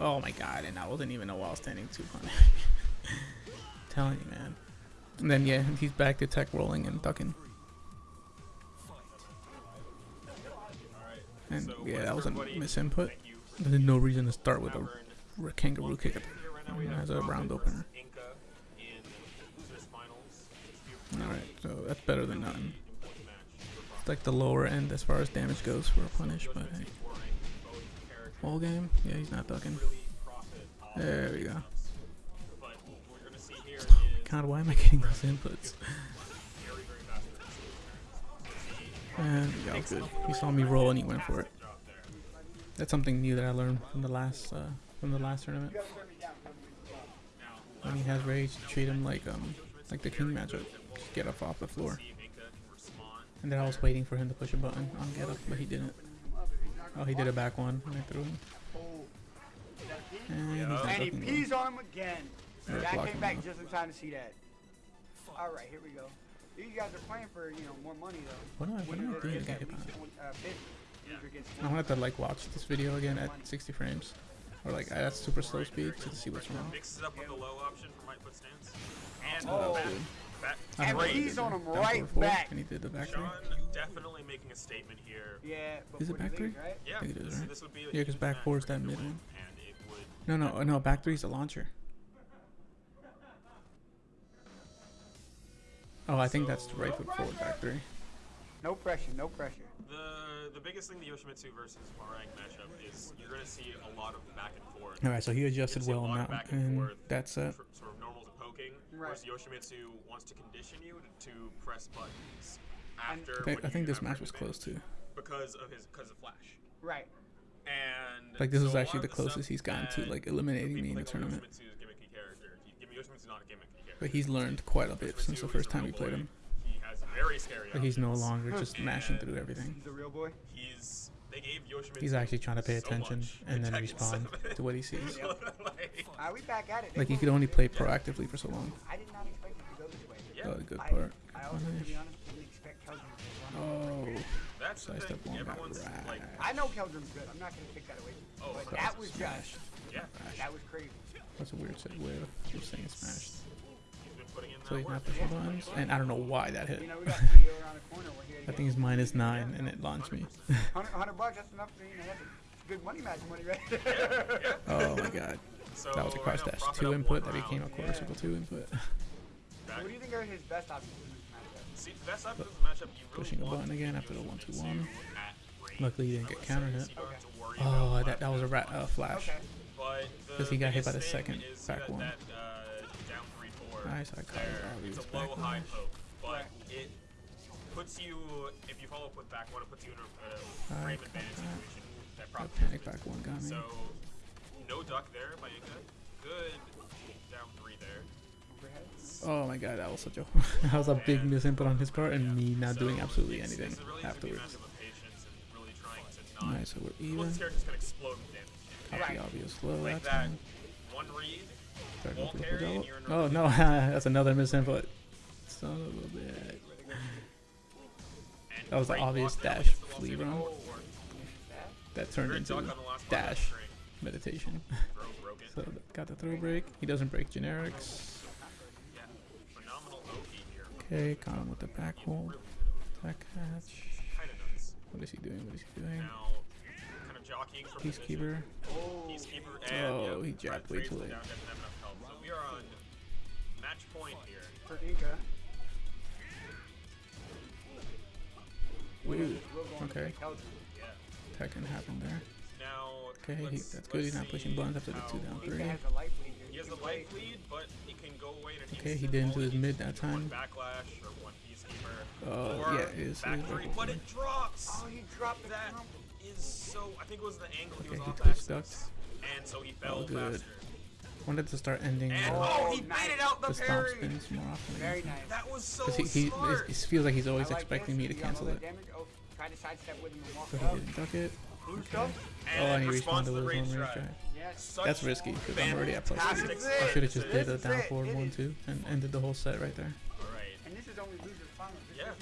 Oh my god, and I wasn't even a while standing two punish. Telling you, man. And then yeah, he's back to tech rolling and ducking. And So yeah, that was a misinput. There's no reason to start with a r- kangaroo kick at right now the, we have as a round opener. Inca in losers finals. Alright, so that's better than nothing. Important match for It's like the lower end as far as damage goes for a punish, but hey. scoring both characters. Whole game? Yeah, he's not ducking. Really profit off There we go. But what we're gonna see here is God, why am I getting those inputs? And yeah, was good. He saw me roll and he went for it. That's something new that I learned from the last uh, from the last tournament. You gotta turn me down. turn me down. When he has rage, treat him like um like the king matchup. Just get up off the floor. See if Inca can respond. And then I was waiting for him to push a button on get up, but he didn't. Oh, he did a back one and I threw him. And he's And he ducking pees on him again. Yeah, Yeah, I came back just in time to see that. All right, here we go. You guys are playing for you know more money though. What am I, what am I doing to Loser get gets hit by at that? least one- uh, fifty. I'm gonna have to like watch this video again at 60 frames. Or like at super slow speed to see what's wrong. Mixes it up with the low option for right foot stance. And Oh. the back, Good. back And know what he he's on there. him right four, back. And he did the back three. Sean definitely making a statement here. Yeah, Is it what do you back three? Right? Yeah, think it is, this, right? this would be a Yeah, 'cause huge back four is that mid one. And it would No, no, no. Back three is the launcher. Oh, I think that's the right foot forward back three. No pressure, no pressure. The the biggest thing the Yoshimitsu versus Marang matchup is you're gonna see a lot of back and forth. All right, so he adjusted well on that back and and forth. that's it. sort of normal to poking, Right. whereas Yoshimitsu wants to condition you to, to press buttons after. I think, I think this match was close too. because of his because of Flash. Right. And Like this so is actually the closest he's gotten to like eliminating me in the tournament. Yoshimitsu as gimmicky character. He, Gimmi- Yoshimitsu's not a gimmicky character. But he's learned quite a bit since the first time real we played him. He has very scary. Like he's no longer just mashing through everything. He's a real boy. He's they gave Yoshimitsu. He's actually trying to pay so attention much and then respond 7. to what he sees. like, Are we back at it? Like he could only play proactively for so long. I did not expect it to go this way. yeah, Oh, good part. I also, to be honest, didn't expect Keldrum to run. Oh, that's the Side thing. step one got Everyone's like, right. I know Keldrum's good. I'm not gonna take that away. Oh, but that was smash. just yeah, that was crazy. That's a weird segue of just saying smashed. So that he's work. not pushing buttons, and I don't know why that hit. You know, we got Theo around the corner. We're here. to I think he's minus nine, and it launched me. 100, 100 bucks. That's enough. For, you know, that's a good money match money, right? there. Oh my god, So that was a cross dash two input one that became a round. quarter circle two input. What do you think are his best options in this matchup? See, that's not the matchup you really Pushing a button again after the use one two Yoshimitsu one. at range. Luckily he didn't get Unless counter hit. don't have to worry Oh, that that was a left rat uh, flash. Okay. But the 'Cause he got hit by the second back one. Nice, I caught it. there. It's a low high poke, but it puts you if you follow up with back one, it puts you in a, a I frame advantage situation. That That probably panic back one got me. So no duck there by Inca. Good down three there. Oh my god, that was such a that was a big misinput on his part, and me not So doing absolutely it's- anything it's really just gonna be a afterwards. matter of really trying to not. Alright, so we're Well, even. this character's explode with damage. Pretty Right. obvious low Like that that one read. Try to go wall for the carry full and double. you're oh, in Oh no, that's another misinput. Son of a bitch. That was an obvious dash against the flea save. run. Oh, That turned into duck on the last part of that dash meditation. So got the throw break. He doesn't break generics. Yeah. Phenomenal Oki here. Okay, caught him with the back hold. Back catch. Kind of nuts. What is he doing? What is he doing? Now, kind of jockeying for position. Peacekeeper. Peacekeeper and Oh, yeah, he jacked way too late. down, doesn't have enough help. So we are on match point here. For Inca. Weird. We'll go on to Okay. play Keldrum. Yeah. Tekken happened there. Now, Okay, he, that's good. He's not pushing see buttons after the two down Inca three. has a life lead. He has a can life lead, but it can go away in Okay, he didn't do his mid needs that is one time. Backlash or one peacekeeper. Oh, or yeah, it is- it back three, but it drops. Oh, he dropped the That combo. is so. I think it was the angle he Okay, was he off twitch axis, and so he fell Oh, good. faster. Wanted to start ending And the, oh, Oh, he nice. made it out the, the stomp parry. spins more often. Very nice. That was so Because he, he smart. it, it feels like he's always like expecting this. me to You cancel it. Oh, try to sidestep with him So he didn't duck it. Okay. up. Oh, and he responds responded to the with his rage rage drive. drive. Yes. That's risky because I'm already at plus fantastic three. I should have just it. did a down it. forward It one is- two and ended the whole set right there. All right. And this is only losers finals. This Yeah.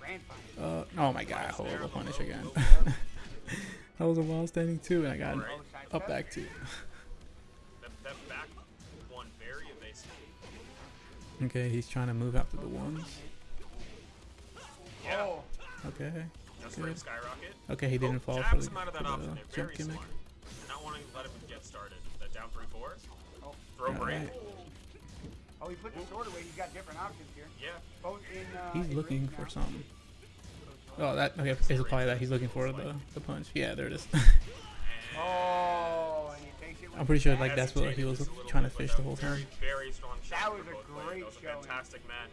grand final. Uh, oh my god, horrible punish again. that was a wild standing two, and I got Alright. Sidestep. up back two. That, that back one very evasive. Okay, he's trying to move after the ones. Yeah. Oh, Okay, good. okay, he didn't oh, fall for jabs the, him out of for the jump gimmick. Not wanting to let him get started. That down three four. Oh. Throw break. Oh, he put the sword away. He's got different options here. Yeah. Both in. Uh, He's looking for now. something. Oh, that okay. It's probably that he's looking for the the punch. Yeah, there it is. Oh, and he takes it. with I'm pretty sure like that's what he was trying to fish the whole time. Very, very strong shot That was a great That was a fantastic match.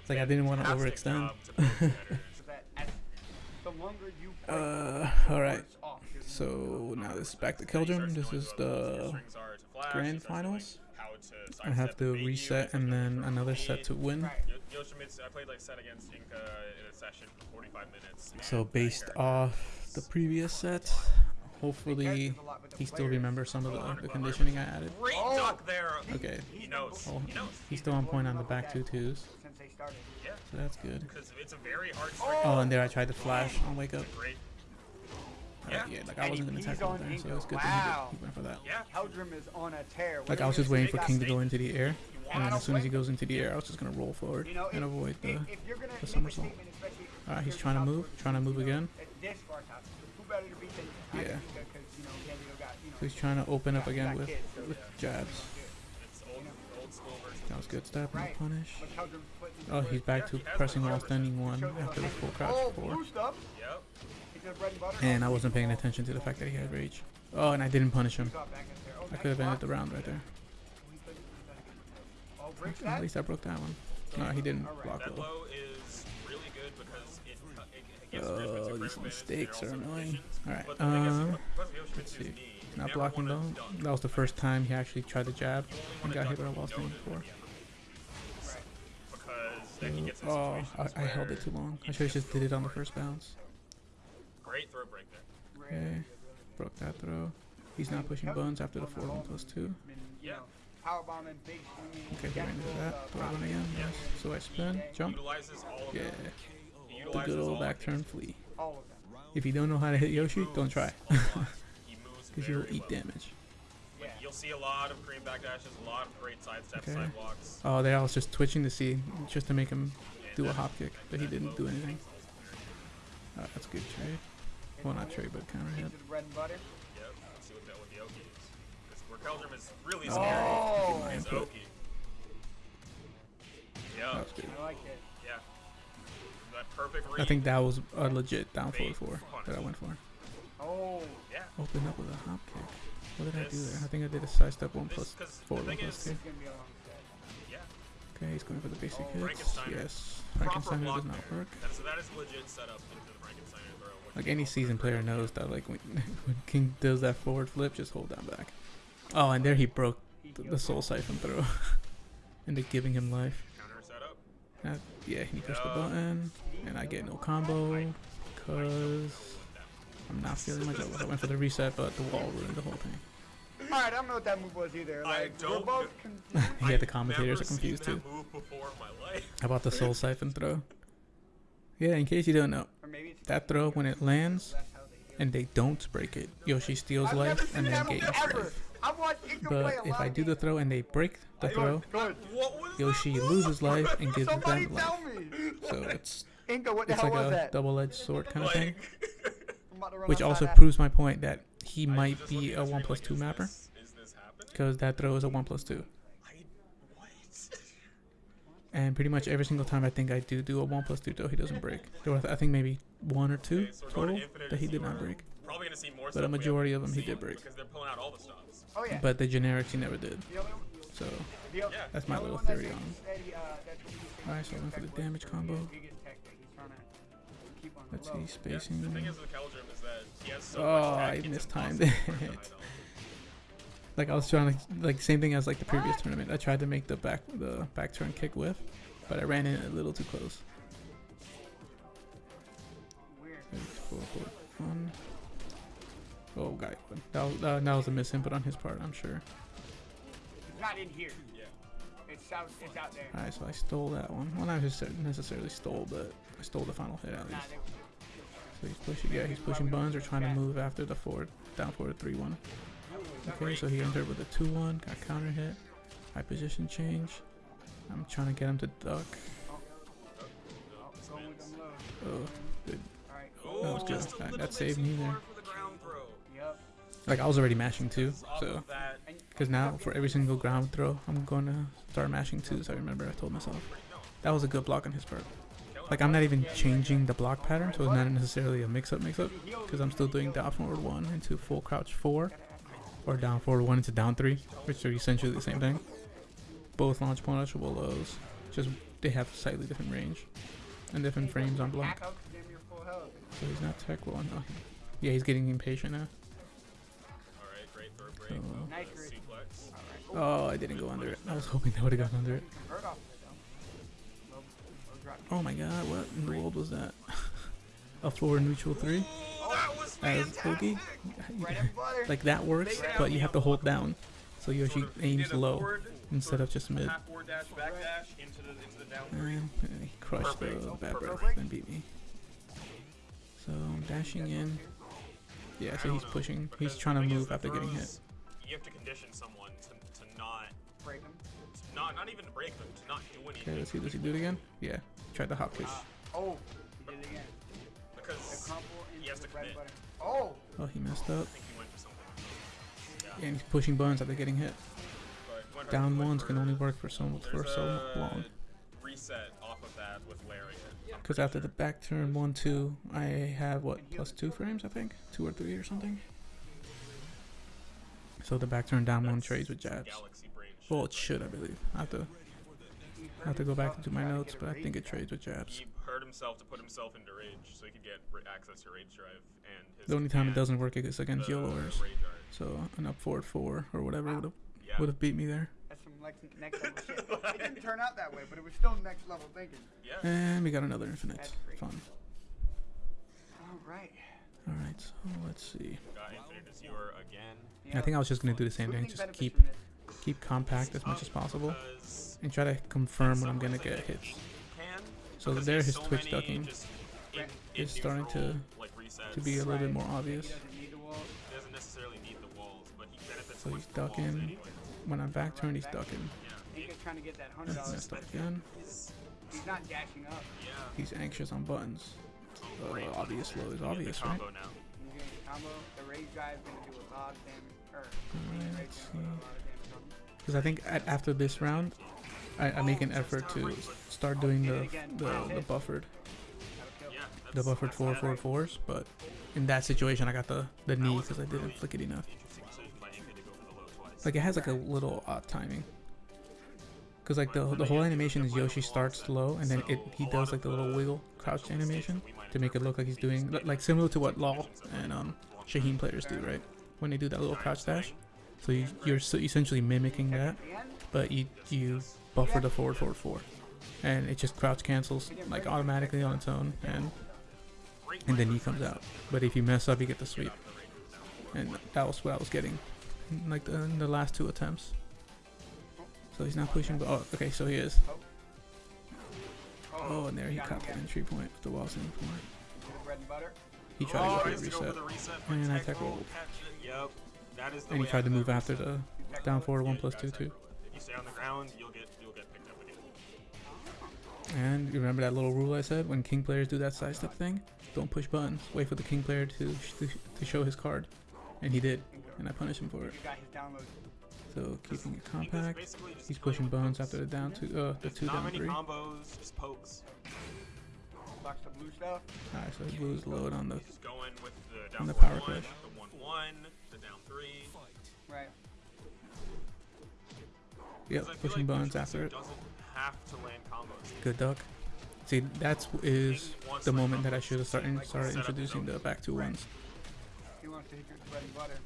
It's like I didn't want to Fantastic overextend. job to both competitors. So that as the longer you play, Uh, all right. it's off. Just So now this is back to He Keldrum. This is the the strings are to flash, he grand starts knowing finals. How to I have to and bait you, reset and then another set to win. right. Yo- Yoshimitsu, I played like set against Inca in a session for 45 minutes. So based off the previous set, hopefully There's a lot with the he still remembers some of the, the conditioning I added. Great Oh. duck there. Okay. He knows. Oh, he's still on point on the back two twos, Since they started. Yeah. so that's good. Because it's a very hard oh. string. Oh, and there I tried to flash on wake up. Great. Uh, Yeah. yeah, like I And wasn't gonna he's tackle on there, so Inca. it's good Wow. that he, went for that. Yeah. Keldrum is on a tear. Like I was just waiting for King to go into the air, and then as soon as he goes into the air, I was just gonna roll forward You know, and if, avoid the. if, if you're gonna the somersault. statement, especially if Alright, he's you're trying to move, trying to move again. at This far top. Who better to beat than I Yeah. think because you know Daniel got you know. So he's trying to open up again with with jabs. It's old, old old school versus. That was good step, no Right. punish. But Keldrum put these Oh, he's back to pressing while standing one after the full crouch Oh, four. And I wasn't paying attention to the fact that he had rage. Oh, and I didn't punish him. Drop back in there. I could have ended the round right there. He couldn't- he couldn't get- break At least I broke that one. No, he didn't block though. low is really good because it, it, it gives Oh, these some frame advantage, mistakes are annoying. Alright, But the thing is, uh, let's see. Not blocking though. That was the first time he actually tried to jab and got hit by a wall standing know four. that- Right. Because then he gets in Oh, I, I held it too long. I should have just did it on the first bounce. Great throw break there. Right. Okay, broke that throw. He's not pushing buns after the 4 1 plus 2. Yeah. know, power bombing, big swinging. Okay, he ran into that. Do I run prop again? Yeah. Yes. So I spin, jump. Utilizes all of Yeah, the good old back turn these. flea. All of them. If you don't know how to hit Yoshi, don't try. He moves a lot. He moves Because you'll eat damage. You'll see a lot of green backdashes, a lot of great side steps, Okay. sidewalks. Oh, there I was just twitching to see, just to make him and do a hop kick, but he didn't do anything. is also very Alright, that's a good trade. Well, not trade, but counter hit. Into bread and butter. Yep. Let's see what that what the Oki is. This, where Keldrum is really Oh. scary Oh, my is input. Oki. That Yeah. good. I like it. Yeah. That perfect read. I think that was a legit down Bait forward 4 that I went for. Oh, Yeah. Open up with a hop kick. What did I do there? I think I did a side step 1 This, 4 the 1 thing plus is, 2. gonna be a long yeah. Okay, he's going for the basic Oh, hits. Frankensteiner. Yes. Proper Frankensteiner does not there. work. That is, so that is legit setup into the Frankensteiner throw. which Like any seasoned player knows that like when, when King does that forward flip, just hold down back. Oh, and there he broke the, the soul siphon throw. Into giving him life. Counter setup. Uh, yeah, he pushed the button, and I get no combo because I'm not feeling my double. I went for the reset, but the wall ruined the whole thing. Alright, I don't know what that move was either. I Like, we're both confused. Yeah, the I've commentators are confused seen too. move before in my life. How about the soul siphon throw? Yeah, in case you don't know, or maybe it's that throw, when it lands, and they don't break it, Yoshi steals life and then gains life. But if I do the throw and they break the throw, Yoshi loses life and gives them life. So it's, it's like a double-edged sword kind of thing. Which also proves my point that he might be a 1 plus 2 mapper. Because that throw is a 1 plus 2. And pretty much every single time I think I do do a one plus two though, he doesn't break. There was I think maybe one or two Okay, so total that he did not break. Probably going to see more But a stuff we majority of them he did break. Because they're pulling out all the stops. Oh yeah. But the generics he never did. So Yeah. That's my little theory on him. said he, uh, that's what he was saying Alright, so I went for the damage combo. He gets tech that he's trying to keep on the let's see spacing. the thing is with Keldrum is that he has so Oh, I it's mistimed impossible for it. hide all. Like I was trying to like same thing as like the previous tournament. I tried to make the back the back turn kick whiff, but I ran in a little too close. Four, four, one. Oh, guy. That was, uh, that was a miss input on his part, I'm sure. It's not in here. Yeah. It's out. It's out there. Alright, so I stole that one. Well, not necessar- necessarily stole, but I stole the final hit at Nah, least. So he's pushing, yeah, he's pushing buns or trying to move after the forward, down forward 3 1. Okay, so he entered with a 2 1, got counter hit, high position change. I'm trying to get him to duck. oh, going with them lows. Good. Oh, That was good. just That- that saved me there. far for the ground throw. Yep. Like, I was already mashing 2, so. of that, And Because now, for every single ground throw, I'm going to start mashing 2s. I remember I told myself. That was a good block on his part. Like, I'm not even changing the block pattern, so it's not necessarily a mix up mix up. Because I'm still doing down forward 1 into full crouch 4. Or down forward 1 into down 3, which are essentially the same thing. Both launch punishable lows. Just they have slightly different range. And different frames on block. Back up to damn near full health. So he's not tech well. No. Yeah, he's getting impatient now. Alright, great throw break. So- Oh, Nice grip. suplex. All right. I didn't go under it. I was hoping that would have gone under it. Hurt off of it though. Low, low drop. Oh my god, what in the world was that? a forward neutral 3? Ooh, that was As! Boogie? Bread and butter. like that works, but you have to hold down. So Yoshi Sort of- aims low forward, instead of just mid. Half dash, back dash into the into the. And he crushed the Perfect. bad breath Perfect. and beat me. So I'm dashing in. Yeah, so don't he's know, pushing. He's trying to move the after getting hit. You have to condition someone to, to not, Break them. to not, not even to break them, to not do anything. Okay, let's see. Does he do it again? Yeah. Tried the hop kick. Uh, oh, he has to commit. Oh, Oh, he messed up. I think he went for something. Yeah. Yeah, and he's pushing buttons after getting hit. But down ones can only work for so for there's so long. Reset off of that with Lariat. I'm Because after the back turn one two, I have what plus two frames I think, two or three or something. So the back turn down one trades with jabs. Galaxy brain shit, Well, it should I believe. I have to I have to go back into my notes, but I think it trades with jabs. He hurt himself to put himself into rage so he could get access to rage drive and his The only time it doesn't work is against the YOLOers. So an up forward four or whatever would have Yeah. would have beat me there. That's some like, next level shit. It didn't turn out that way, but it was still next level thinking. yeah. And we got another infinite. Fun. All right. Alright, so let's see. Got infinite as your again. I think I was just gonna do the same thing, just keep keep compact as much uh, as possible and try to confirm when I'm gonna get think hits. Can, So there there's his so twitch ducking just in, in is starting to- like to be a little bit more obvious. doesn't need the wall. He doesn't necessarily need the walls, but he benefits So so he's much from the walls ducking. When I'm back turn, he's ducking. Yeah. Nika's trying to get that hundred dollars. Messed up again. He's, He's not dashing up. yeah. He's anxious on buttons. Oh, great. Uh, obvious low is You the obvious, right? now. He's getting a combo. The rage guy is gonna do a lot of damage. Or Alright, rage let's gonna put a see. lot of damage on him. Because I think at, after this round, I, I make an effort to start doing the the, the buffered That'll kill. Yeah. the buffered four four fours, but in that situation I got the the knee because I didn't flick it enough. Interesting decision by Inca to go for the low twice. Like it has like a little odd timing. Cause like the the whole animation is Yoshi starts low and then it he does like the little wiggle crouch animation to make it look like he's doing like similar to what Law and um Shaheen players do, right? When they do that little crouch dash. So you, you're so essentially mimicking that, At the end, but you you buffer the forward forward four, and it just crouch cancels like automatically on its own, and and then he comes out. But if you mess up, you get the sweep, and that was what I was getting, like the, in the last two attempts. So he's not pushing, but oh, okay, so he is. Oh, and there he caught the entry point with the Wilson point. the bread. He tried to get has a to go reset, for the reset. And I tech rolled. catch it. Yep. That is the and he tried to move after the down forward one plus two guys two. tech roll it. If you stay on the ground, you'll get you'll get picked up again. And you remember that little rule I said? When king players do that sidestep thing, don't push buttons. Wait for the king player to, to, to show his card. And he did. And I punished him for it. You got his download. So keeping it compact. He's pushing with buttons after the down two, uh, the two down three. combos, just pokes. Blocks the blue stuff. Alright, so he blues load on the. He's just going with the down On the power one, crush. the one one, the down three. Right. Yep, 'Cause I feel pushing like buttons after it. Have to land combos. Good duck. See, that's is the moment that I should have started like, started set up his introducing the back two ones. He wants to hit your bread and butter.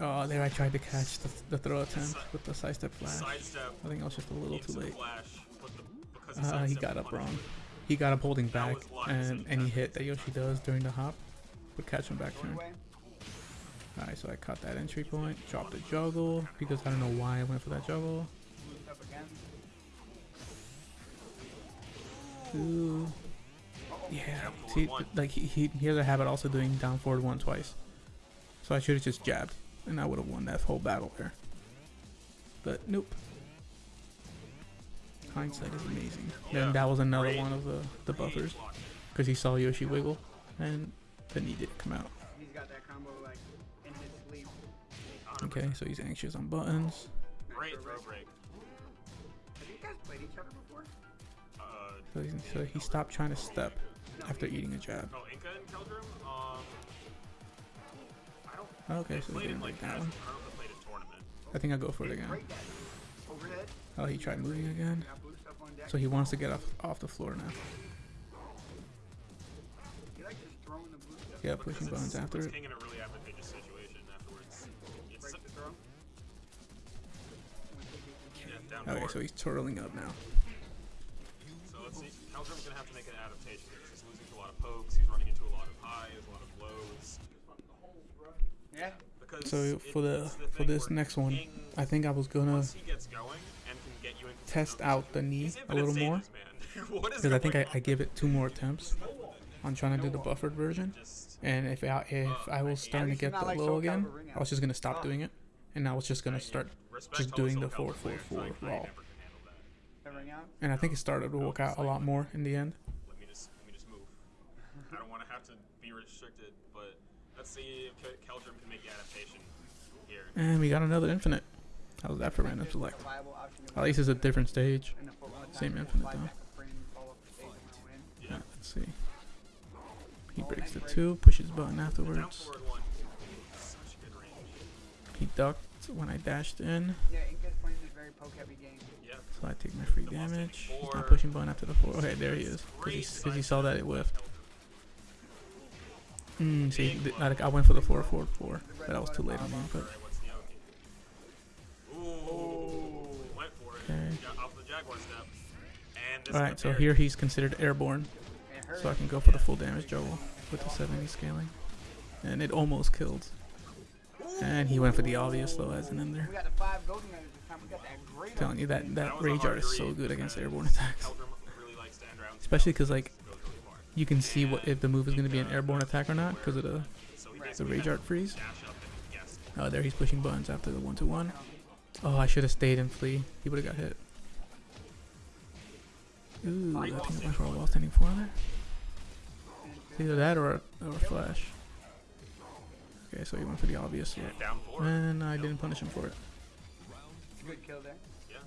Oh, there I tried to catch the, the throw attempt with the sidestep flash. Sidestep. I think I was just a little too late. Flash, the, Uh, he got up wrong. He got up holding back, was luck, so and any hit that Yoshi does during the hop would catch him back Going turn. Alright, so I caught that entry point, dropped the juggle, because I don't know why I went for that juggle. Blue stuff again. Ooh. Yeah, see, like he, he, he has a habit also doing down forward one twice. So I should have just jabbed, and I would have won that whole battle there. But nope. Hindsight is amazing. Then that was another one of the, the buffers, because he saw Yoshi wiggle, and then he didn't come out. Okay, so he's anxious on buttons. Great throw break. Have you guys played each other before? Uh, So he, so he stopped trying to step after eating a jab. oh, Inca and Keldrum? Um, I don't. Okay, so he played in didn't like that one. I don't know if they played a tournament. I think I'll go for it again. Break that. Overhead. Oh, he tried moving again. Got blue stuff on deck. So he wants to get off off the floor now. He likes just throwing the blue stuff. Yeah, pushing buttons after puts it. Okay, forward. so he's twirling up now. So let's see. Keldrum's gonna have to make an adaptation here 'cause he's losing to a lot of pokes. He's running into a lot of highs, a lot of lows. Yeah. Because So for the it's for this next one, King, I think I was gonna once he gets going and can get you into test out the knee a little more stages, man. what is because I think I, I give it two more attempts on trying to do the buffered version. And if I, if I was starting to get the low again, I was just gonna stop doing it, and I was just gonna start respect just doing the Calibur 4-4-4 players, I- I raw. never can handle that. The ring out. And I think it started to work out a lot more in the end. Let me just let me just move. I don't want to have to be restricted, but let's see if Keldrum can make the adaptation here. And we got another infinite. How's that for random select? A viable option to At least it's a different stage. win the foot one Same infinite though. back a frame, fall off the stage and win. Yeah, let's see. He breaks the two, pushes button afterwards. forward one. Such good range. He ducked when I dashed in, Yeah, Inca's playing this very poke heavy game. Yep. so I take my free The damage. He's four. not pushing button after the four. Okay, there he is. Because he, he saw that it with whiffed. Mm, see, th- I, I went for the 4 4 4, but I was too late on the input. Alright, what's the Aoki? Ooh. Went for it. Okay. Got off the Jaguar step. And this Alright, so here he's considered airborne, so I can go for the full damage juggle with the 70 scaling. And it almost killed. And he went for the obvious though as an ender. we got the five golden gunners this time. We got that great telling you that that rage art is so good against airborne attacks. Keldrum really likes to end rounds Especially because like goes really far. you can see what if the move is going to be an uh, airborne attack or not because of the So the rage art freeze. dash up and guess. Oh, there he's pushing buttons after the one to one. Oh, I should have stayed and flee. He would have got hit. Ooh, I think I went for a wall standing four there. Either that or a, or a flash. Okay, so he went for the obvious. And down forward. And I didn't punish him for it. Good kill there. Yeah.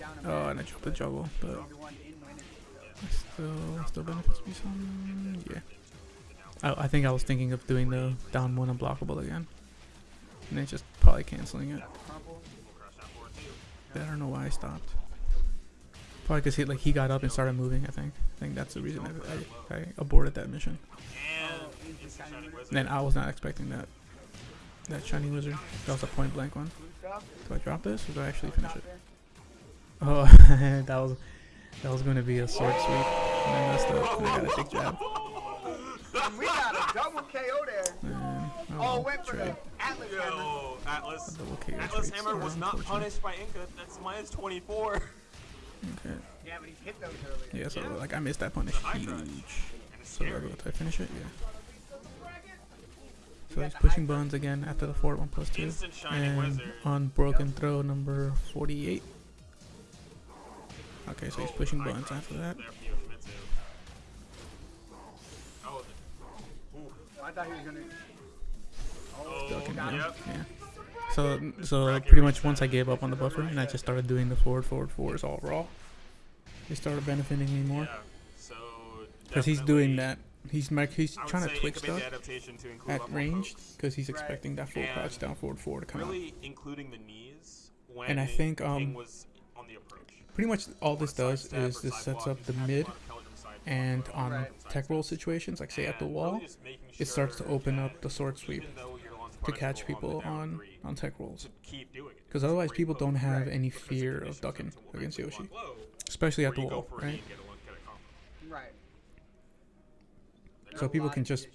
Down a Oh, and I dropped the juggle, but Everyone in winning. still still benefits me some. Yeah. I, I think I was thinking of doing the down one unblockable again. And then just probably canceling it. Crumple. We'll crash down forward too. I don't know why I stopped. Probably because he like he got up and started moving. I think. I think that's the reason I, I, I aborted that mission. And he's instant shining shining wizard. wizard. And then I was not expecting that. That shiny wizard. That was a point blank one. Blue. Do I drop this or do I actually finish it? Oh, that was that was going to be a sword sweep. And I messed up. And I got a big jab. We got a double KO there. And, Oh, oh, went for trade. the Atlas hammer. Atlas. Atlas Hammer was not punished by Inca. That's minus 24. Okay. Yeah, but he hit those earlier. Yeah, so Yeah. like I missed that punish. Huge. crush. And it's So scary. did I finish it? Yeah. So he's pushing high buttons again after the 4 1 plus 2. Instant shining And wizard. on broken throw number 48. Okay, so he's Oh, pushing high buttons crush after that. there for Yoshimitsu. Oh. I thought he was gonna. Oh, Ducking got him. yep. Yeah. So, so pretty much once I gave up on the buffer and I just started doing the forward, forward, fours all raw, it started benefiting me more. Because he's doing that. He's he's trying to say twig Inca made the stuff adaptation to include at lot more ranged pokes. because he's expecting that full crouch down forward four to come out. Really including the knees And I think, um, was on the approach. Pretty much all this does is this sets up the you have a mid lot of Keldrum side block and on tech roll situations, like say at the wall, really just making it starts to open up the sword sweep even though you're launch to catch people on on tech rolls. keep doing it. Because otherwise, people don't have any fear of ducking against block Yoshi, especially at the wall, for a knee right? and get a one- get a combo. Right. So people can just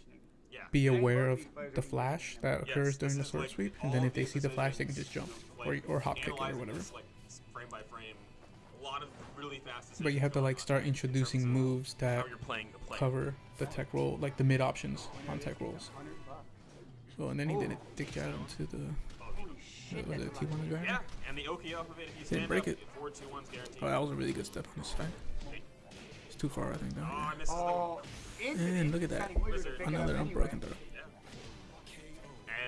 be aware of the flash that occurs during the sword sweep, and then if they see the flash, they can just jump or or hop kick it or whatever. this, like, s- frame by frame, a lot of really fast But you have to like start introducing moves that you're playing the play. cover the tech roll, like the mid options on tech rolls. 100 bucks. So and then he oh. did it dick jab into the Holy shit. what was it T1 driver? Yeah, and the Oki off of it, if you Didn't break up, it. four two one's guaranteed. Oh, that was a really good step on his side. It's too far, I think. Though. Oh, yeah. I missed Oh, instant And look at that. shining wizard to pick it up Another anyway. unbroken throw. the yeah.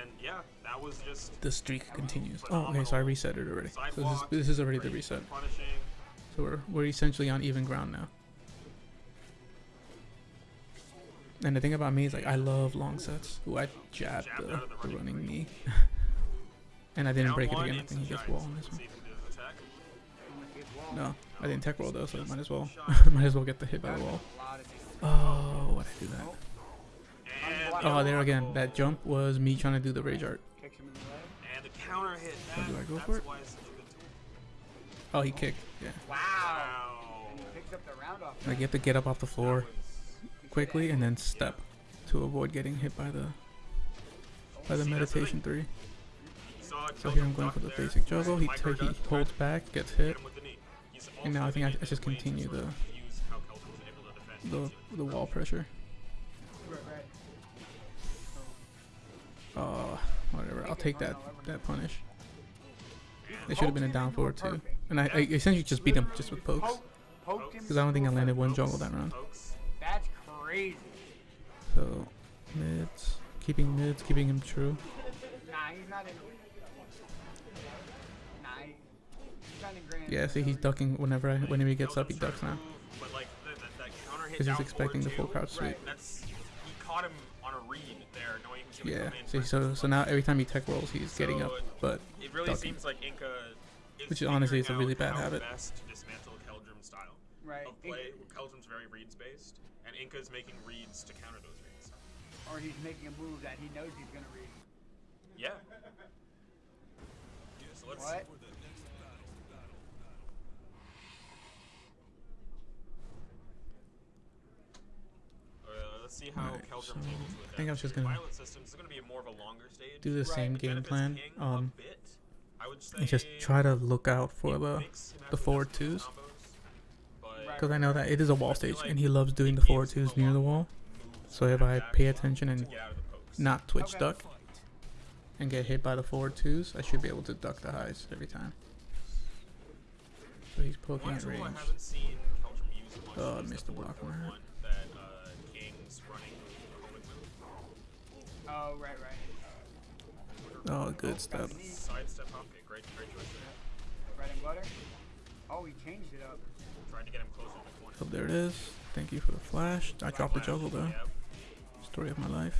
And yeah, that was just The streak continues. Oh, okay, so I reset it already. So this is, this is already the reset. Punishing. So we're, we're essentially on even ground now. And the thing about me is like I love long sets. Ooh, I jabbed Jabbed the, out of the the running running knee. and I didn't Down break it again. I think he gets wall on this one. see if he does attack. No, I didn't tech roll though, so might as well might as well get the hit by the wall. a lot of damage. Oh, why did I do that? Oh, there again. That jump was me trying to do the rage art. Kicks him in the leg. And the counter hit. So do I go for it? why it's such a good tool. Oh, he kicked. Yeah. Wow. Wow. And he picks up the round. Like you have to get up off the floor quickly and then step to avoid getting hit by the by the See, that's the meditation three. Saw So here I'm going for the basic juggle. He he holds back, gets hit. hit him with the knee. He's And now I think I- doing I just it in ways to continue the- of use how Keldrum was able to defend the the wall pressure. Right, right. Uh, whatever. I'll take that that punish. And It should have been a down into forward too. And I, I essentially just beat him just with pokes. Poke, poked him Because I don't think I landed one perfect. jungle that round. That's crazy. So mids, keeping mids, keeping him true. he's not in. Yeah, see, he's ducking whenever I, whenever he gets up, he ducks to now. move, But like that, that, that counter hit 'Cause he's expecting the full forward crouch sweep. That's he caught him on a read there, knowing he was gonna Yeah, see, so so now every time he tech rolls, he's getting up, but It really ducking. seems like Inca is Which honestly is a really bad habit. Best dismantle Keldrum's style Right. of play. Keldrum's very reads based, and Inca's making reads to counter those reads. Or he's making a move that he knows he's gonna read. Yeah. yeah So let's What? Uh, let's see how Alright, Keldrum's so able to I think I was just gonna Violet systems is going to be more of a longer stage. do the Right. same game plan. Um, bit. I would say and just try to look out for the makes him have the forward twos. combos, but Right. because I know that it is a wall I feel stage, and he loves doing the forward twos near the wall. So if I pay attention and get out of the pokes. not twitch Okay. duck and get hit by the forward twos, I should be able to duck the highs every time. So he's poking One at range. haven't seen Keldrum use much Oh, I missed the the block forward from her. Oh, right, right. Oh, good stuff. Sidestep hop kick, great, great choice there. Bread and butter. Oh, he changed it up. Tried to get him closer to the corner. Oh, there it is. Thank you for the flash. I dropped the juggle though. Yep. Story of my life.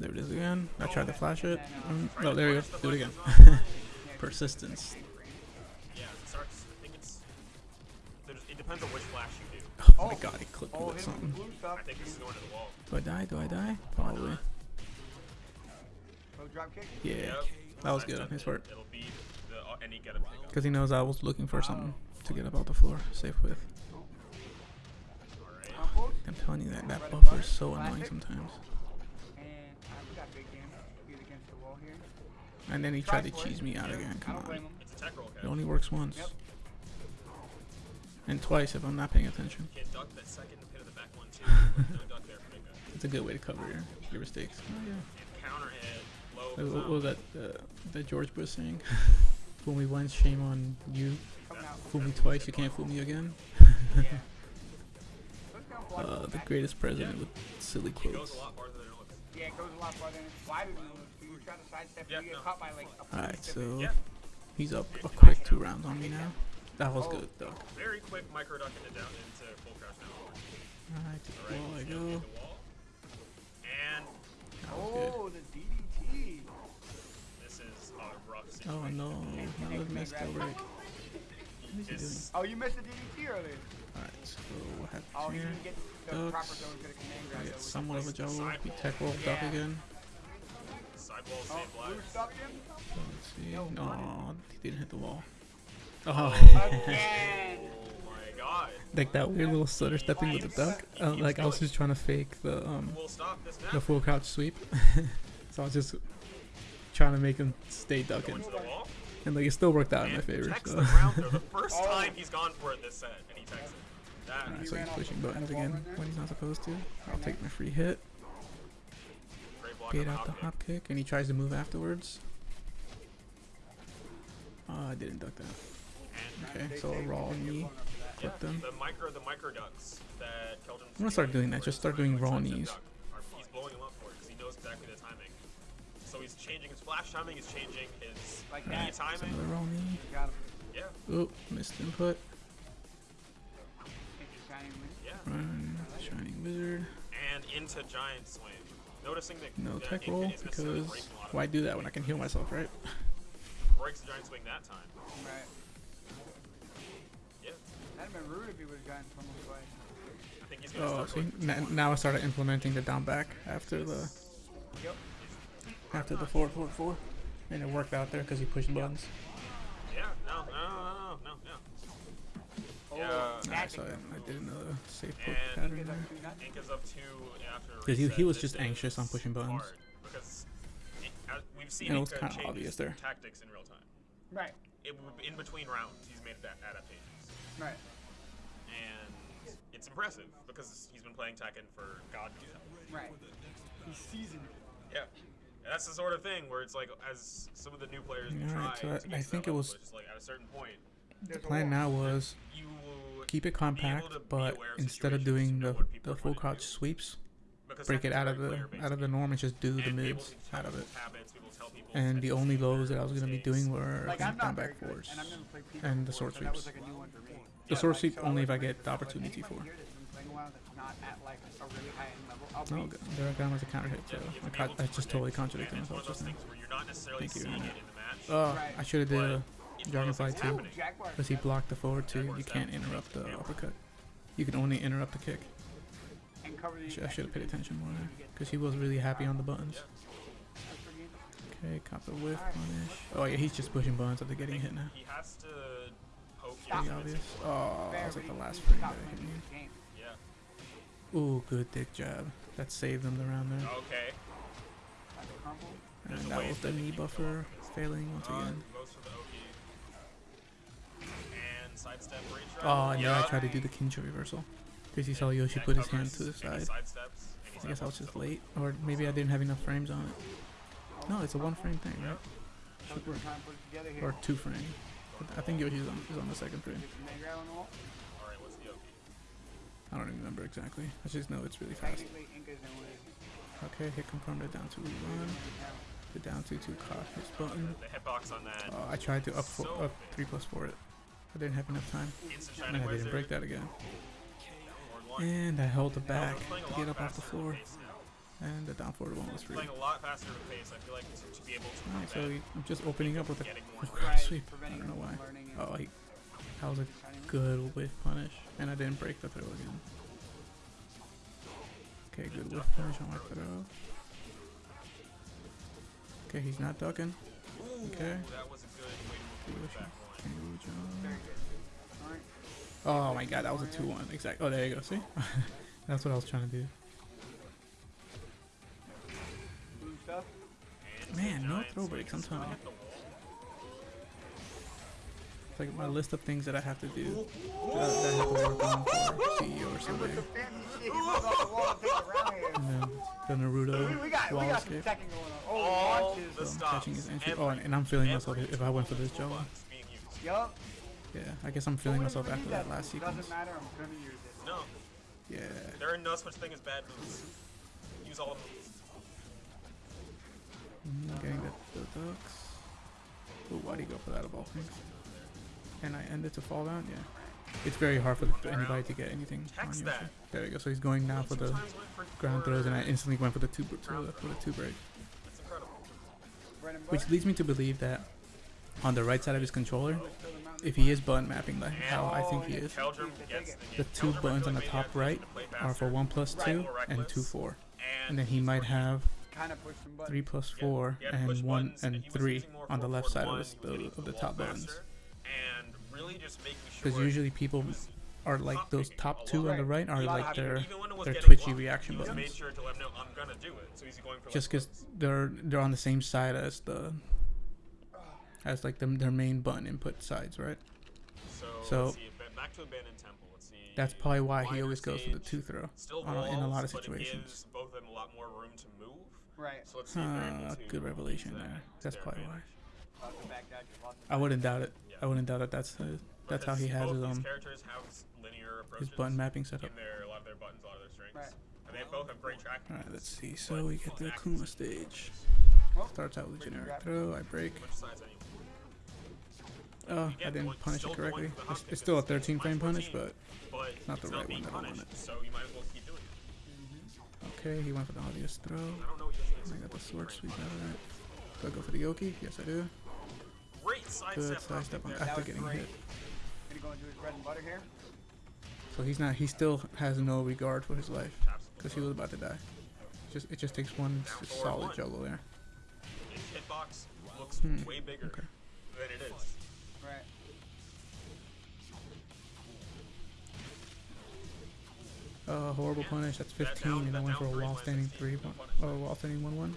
There it is again. I tried to flash it. Mm, Tried no, to there you go. Do it again. Persistence. Yeah, it starts. I think it's. It depends on which flash you do. Oh my god, he clipped me Oh, with something. with the blue stuff. I think this is going to the wall. Do I die? Do I die? Probably. Low drop kick. Yeah. Yep. That was good Sidestep on his it. part. It'll be the uh, any get up pick up. Because he knows I was looking for something to get up off the floor safe with. I'm telling you that that buffer is so annoying sometimes. And I've got big game. He's against the wall here. And then he tried to cheese me out again. Come on. him. It's a tech roll It only works once. Yep. And twice if I'm not paying attention. Can duck that second pit of the back one too. no duck there for Mika. It's a good way to cover your, your mistakes. Oh, yeah. Counter hit. Like, what clown. was that uh, that George Bush saying? fool me once, shame on you. Fool me twice, you can't fool me again. Yeah. Look down, block Uh, the the greatest president with silly quotes. a lot farther than it. Yeah, it goes a lot farther. and It's wider than it looks. You were to sidestep. Yeah, you get no. caught by like a Alright, so he's up a quick two rounds on me now. That was Oh. good though. Very quick micro duck into down into full crouch now. Alright, to the Alright, wall I go. the wall. And That was oh, good. Oh, the DDT. this is a rough Oh situation. no, another missed break. This, Oh, you missed the DDT earlier. Alright, so what happens Oh, he here? didn't get the Ducks. proper zone to the command I grab. get though, which is somewhat of a nice. juggle. He tech roll duck again. sidewall Oh, save blue lives. him. Let's see. No, No, he didn't hit the wall. Oh. Oh, Again. Oh my god. like that weird little stutter stepping with the duck. Uh, like I was just trying to fake the um We'll stop this now. the full crouch sweep. so I was just trying to make him stay ducking, Going to the wall. and like it still worked out in my favor. Text So. the ground throw. The first Oh. time he's gone for it this set, and he texts it. That Alright, so he's pushing buttons again when he's not supposed to. I'll take my free hit, great bait out the hop hop kick, and he tries to move afterwards. Oh, I didn't duck that. And Okay, so a raw knee. yeah, Clip them. the micro, the micro ducks that Keldrum's I'm gonna start doing that, just start doing like raw sidestep knees. are- He's blowing him up for it because he knows exactly the timing. So he's changing his flash timing. He's changing his Like knee that. It's timing. another roll knee. Got. Yeah, Oh, missed input. Shining yeah. Run, shining wizard. And into giant swing. Noticing that No tech Inca roll because breaking a lot of why do that when I can heal myself, right? breaks the giant swing that time. Right. Yeah, That'd have been rude if he would have gotten from this way. I think he's gonna Oh, start see, now I started implementing the down back after the Yep. after the four four four, and it worked out there because he pushed buttons. Yeah, no, no, no, no, no, no. Oh, Yeah. Alright, that's so a I, good I did another safe poke And- pattern Is there. that two nuts? Inca's up two after 'Cause he- he was just anxious on pushing buttons. hard Because it, uh, we've seen And it was kinda obvious there. tactics in real time. Right. It, in between rounds, he's made that adaptations, Right. And it's impressive because he's been playing Tekken for God knows how long. Right. He's seasoned. Yeah. And that's the sort of thing where it's like, as some of the new players Alright, try so I- get I think it level, was- just like at a certain point, The plan now was you keep it compact, but of instead of doing the the full crouch do. sweeps, Because break it out of the player-based out of the norm and just do the and be able mids out of it. Habits, be able to tell tell people. And the only lows that I was gonna be doing were Like I'm not back good, fours. and I've never and the before, sword so that was sweeps. Like a new one for me. The Yeah, Like, sweep so only if I get the opportunity for. here that's been playing a while that's not at like a really high end level, I'll No, good. there I got him as a counter hit, so I, ca- I just totally contradicted myself just now. things where you're not necessarily Thank you. seeing it in the match. Oh, I should have did uh, a It's one of Dragonfly too. Because he blocked the forward two. You can't interrupt the uppercut. You can only interrupt the kick. and cover the I should have paid attention more because he was really happy on the buttons. Okay, cop the whiff punish. Oh yeah, he's just pushing buttons after getting hit now. Pretty obvious. Oh, that was like the last frame stop that hit me. Yeah. Ooh, good dick jab. That saved them the round there. Okay. Like a crumple. And that was the knee buffer failing once Uh, again. goes for the Oki. And sidestep Oh, and then I tried to do the Kincho reversal. Because he saw Yoshi put his hand to the side. sidesteps, I guess I was just late. Or maybe I didn't have enough frames on it. No, it's a one frame thing, right? So Should work. trying to put it together here. Or two frame. I think Yoshi's on, is on the second frame. Get some Mega on the wall. Alright, what's the Oki? I don't even remember exactly. I just know it's really fast. Technically, Inca's the one that- Okay, hit confirmed it down to one. The down two to caught his button. The hitbox on that. Uh, I tried to up four, up three four it. I didn't have enough time, and I didn't break that again. And I held the back we're playing a to get up off the floor. And the down forward one was free. Playing a lot faster of a pace. I feel like to, to be able to Alright, so prevent he- I'm just opening up with a getting more crap oh, Right, sweep. I don't know why. from learning oh, and Oh, he, that was a good whiff punish, and I didn't break the throw again. Okay, good whiff punish on my throw. Okay, he's not ducking. Okay. That was a good way to move Yoshi. back one. Very good. Oh my god, that was a 2 1. Exact. Oh, there you go. See? That's what I was trying to do. Man, no giants throw breaks, I'm can telling hit the wall. It's like my list of things that I have to do. That, that I have to work on for CEO or something. the fancy shit, he runs off the wall and takes it around here. And then the Naruto We, we got, we wall got some escape. on. Oh, All the So stops. catching his entry. Oh, and, and I'm feeling myself if I went for this tool jump. box being used. Yup. Yeah, I guess I'm feeling myself after use that last sequence. Doesn't matter. I'm gonna use it. No, Yeah. there are no such thing as bad moves. Use all of them. Mm, getting the, the ducks. Ooh, why'd he go for that of all things? And I ended to fall down? Yeah. It's very hard for, for anybody to get anything on Text Yoshi. that. There you go. So he's going now for the times went for- ground throws, and I instantly went for the two, br- to the, for the two break. That's incredible. Bread and Which leads me to believe that on the right side of his controller, Fill the mountain if he is button mapping like how I think he is, the, the two Keldrum, buttons on the top right has to play are for one two and two four, And, and then he might have kind of push some buttons. three plus Yeah, four he had to push and one buttons, and and three using on the left side of, one, his, he the, of the top buttons. And really just making sure. Because usually people are like those top two on the right are like their even when it was their twitchy blocked, reaction just buttons. sure to let him know I'm gonna do it. So he's going for just because they're they're on the same side as the as like them their main button input sides, right? So, so- let's see, ba- back to abandoned temple. Let's see. That's probably why he always goes for the two throw Still on walls, in a lot of but it situations. gives both of them a lot more room to move. Right. So let's see if Uh, good revelation that there. That's their probably why. advantage. Lots of back dodges, lots of I wouldn't doubt it. Yeah. I wouldn't doubt it. That's uh, that's how he has his these um characters have linear approaches his button mapping set up. their a lot of their buttons, a lot of their strengths. Right. And they both have great tracking. All right, let's see. So we get the Akuma stage. Starts out with a generic throw. I break. Which side's anyone? Oh, I didn't punish it correctly. It's, it's still a 13 frame punish, but But not the right one that I wanted. So you might as well it. Okay. He went for the obvious throw. I don't know what Yoshi's I got the 14 sword frame sweep out of that. Do I go for the Yoki? Yes, I do. Great side Good side step on after getting great. hit. Go into his bread and butter here. So he's not. He still has no regard for his life because he was about to die. Just it just takes one Down s- forward solid one. juggle there. Hitbox looks Hmm, way bigger okay. Uh, horrible punish. That's 15, down- and I went for a three wall standing three. no One, punish. oh, wall standing one one.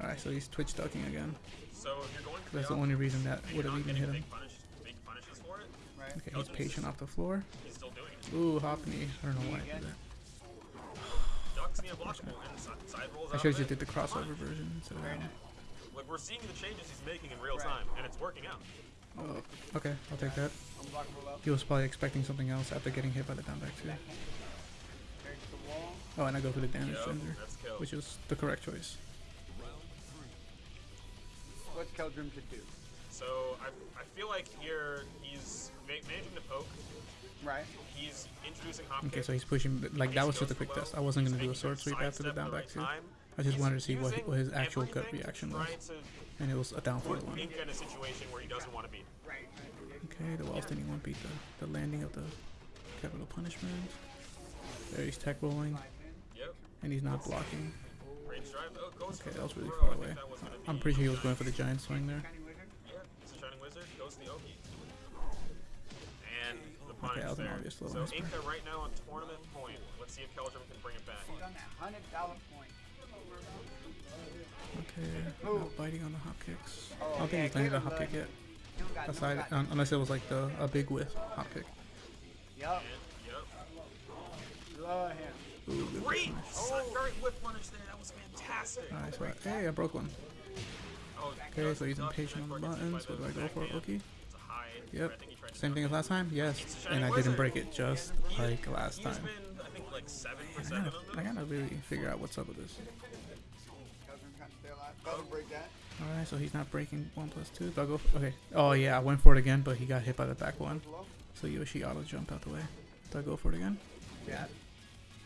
All right, so he's twitch ducking again. So if you're going for That's the the only reason that would have even hit him. big, punish, big punishes for it, Right. Okay, he's patient off the floor. he's still doing it. Ooh, hop knee. I don't know why I did that. Ducks me unblockable and si- side rolls I out should have just did the crossover version instead of that one. Like we're seeing the changes he's making in real time, and it's working out. Oh, okay, I'll take that. He was probably expecting something else after getting hit by the down back two. Backhand. Carries the wall. Oh, and I go for the damage Yep, sender, which is the correct choice. What's Keldrum to do? So I, I feel like here he's ma- managing to poke. Right. He's introducing hop Okay, so he's pushing. Like that was just a quick test. I wasn't gonna do a sword sweep after the sidestep down back right two. I just He's wanted to see what, what his actual gut reaction was, to and it was a down put forward one. In a situation where he doesn't want to be. Right. Okay, the Wells didn't beat the, the landing of the capital punishment. There he's tech rolling, Yep. and he's not blocking. Oh, Okay, that was really far away. that was gonna I'm pretty sure he was going for the giant swing there. Yeah, it's a Shining Wizard. Goes to the Oki. And the Okay, punish that was an there. obvious low so whisper. Inca right now on tournament point. Let's see if Keldrum can bring it back. Not biting on the hop kicks. Oh, I don't think yeah, he's landed a give him hop kick the- yet. You don't got- you Aside, don't un- unless it was like the a big whiff hop kick. Yup. Yep. Love him. Ooh, good Great! punish. Sunbury whip punish there. That was fantastic. Alright, so I, hey, I broke one. Oh, Okay, so he's impatient on the buttons. What do I go for? backhand. Okay. It's a high. Yep. I think he tried to Same thing as last time? Yes. And I didn't break it just like last time. I think, like 7 I 7 gotta, I gotta really figure out what's up with this. Alright, so he's not breaking 1 plus 2. Do I go? f okay. Oh, yeah, I went for it again, but he got hit by the back one. So Yoshi auto jumped out the way. Do I go for it again? Yeah.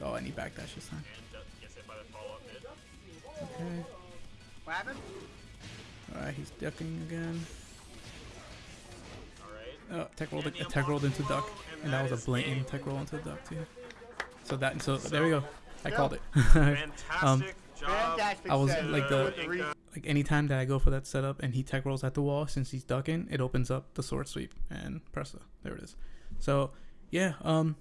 Oh, and he backdash this time. And gets hit by the follow up mid. Okay. What happened? Alright, he's ducking again. Alright. Oh, tech rolled, And the tech rolled into duck. and And that that was a blatant tech roll into duck, too. So that, so, So- there we go. I called it. Fantastic Um, job. I was like the- like anytime that I go for that setup and he tech rolls at the wall, since he's ducking, it opens up the sword sweep and pressa. There it is. So yeah, um,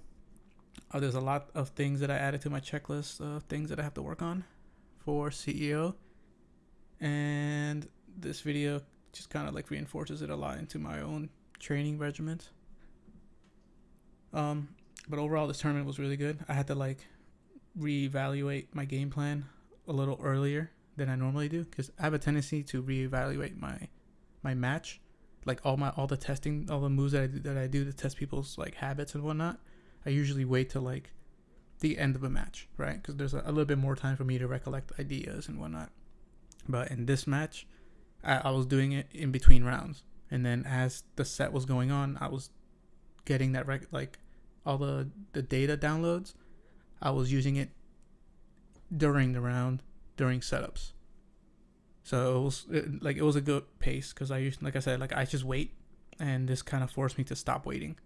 uh, there's a lot of things that I added to my checklist of things that I have to work on for CEO, and this video just kind of like reinforces it a lot into my own training regiment. Um, but overall, this tournament was really good. I had to like reevaluate my game plan a little earlier than I normally do because I have a tendency to reevaluate my my match, like all my all the testing, all the moves that I do, that I do to test people's like habits and whatnot. I usually wait till like the end of a match, right? Because there's a, a little bit more time for me to recollect ideas and whatnot. But in this match, I, I was doing it in between rounds, and then as the set was going on, I was getting that rec- like all the the data downloads. I was using it during the round during setups. So it was it, like it was a good pace because I used like I said like I just wait, and this kind of forced me to stop waiting,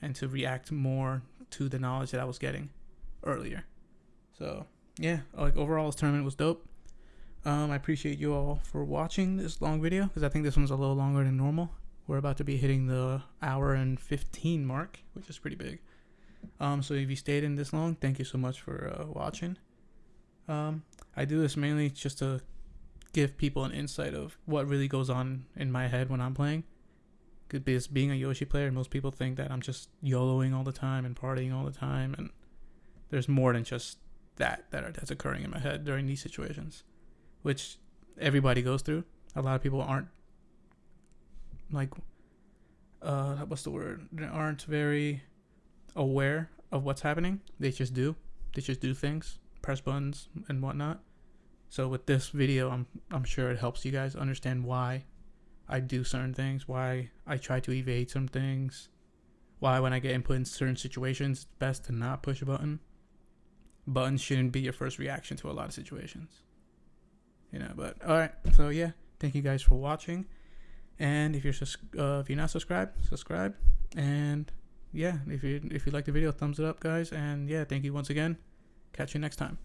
and to react more to the knowledge that I was getting earlier. So yeah, like overall this tournament was dope. Um, I appreciate you all for watching this long video because I think this one's a little longer than normal. We're about to be hitting the hour and 15 mark, which is pretty big. Um, so if you stayed in this long, thank you so much for uh, watching. Um, I do this mainly just to give people an insight of what really goes on in my head when I'm playing. Because being a Yoshi player, most people think that I'm just YOLOing all the time and partying all the time, and there's more than just that that are, that's occurring in my head during these situations, which everybody goes through. A lot of people aren't like, uh, what's the word? They aren't very aware of what's happening. They just do. They just do things, press buttons and whatnot. So with this video, I'm I'm sure it helps you guys understand why I do certain things, why I try to evade some things, why when I get input in certain situations, it's best to not push a button. Buttons shouldn't be your first reaction to a lot of situations. You know, but all right. So yeah, thank you guys for watching. And if you're uh, if you're not subscribed, subscribe. And yeah, if you if you like the video, thumbs it up, guys. And yeah, thank you once again. Catch you next time.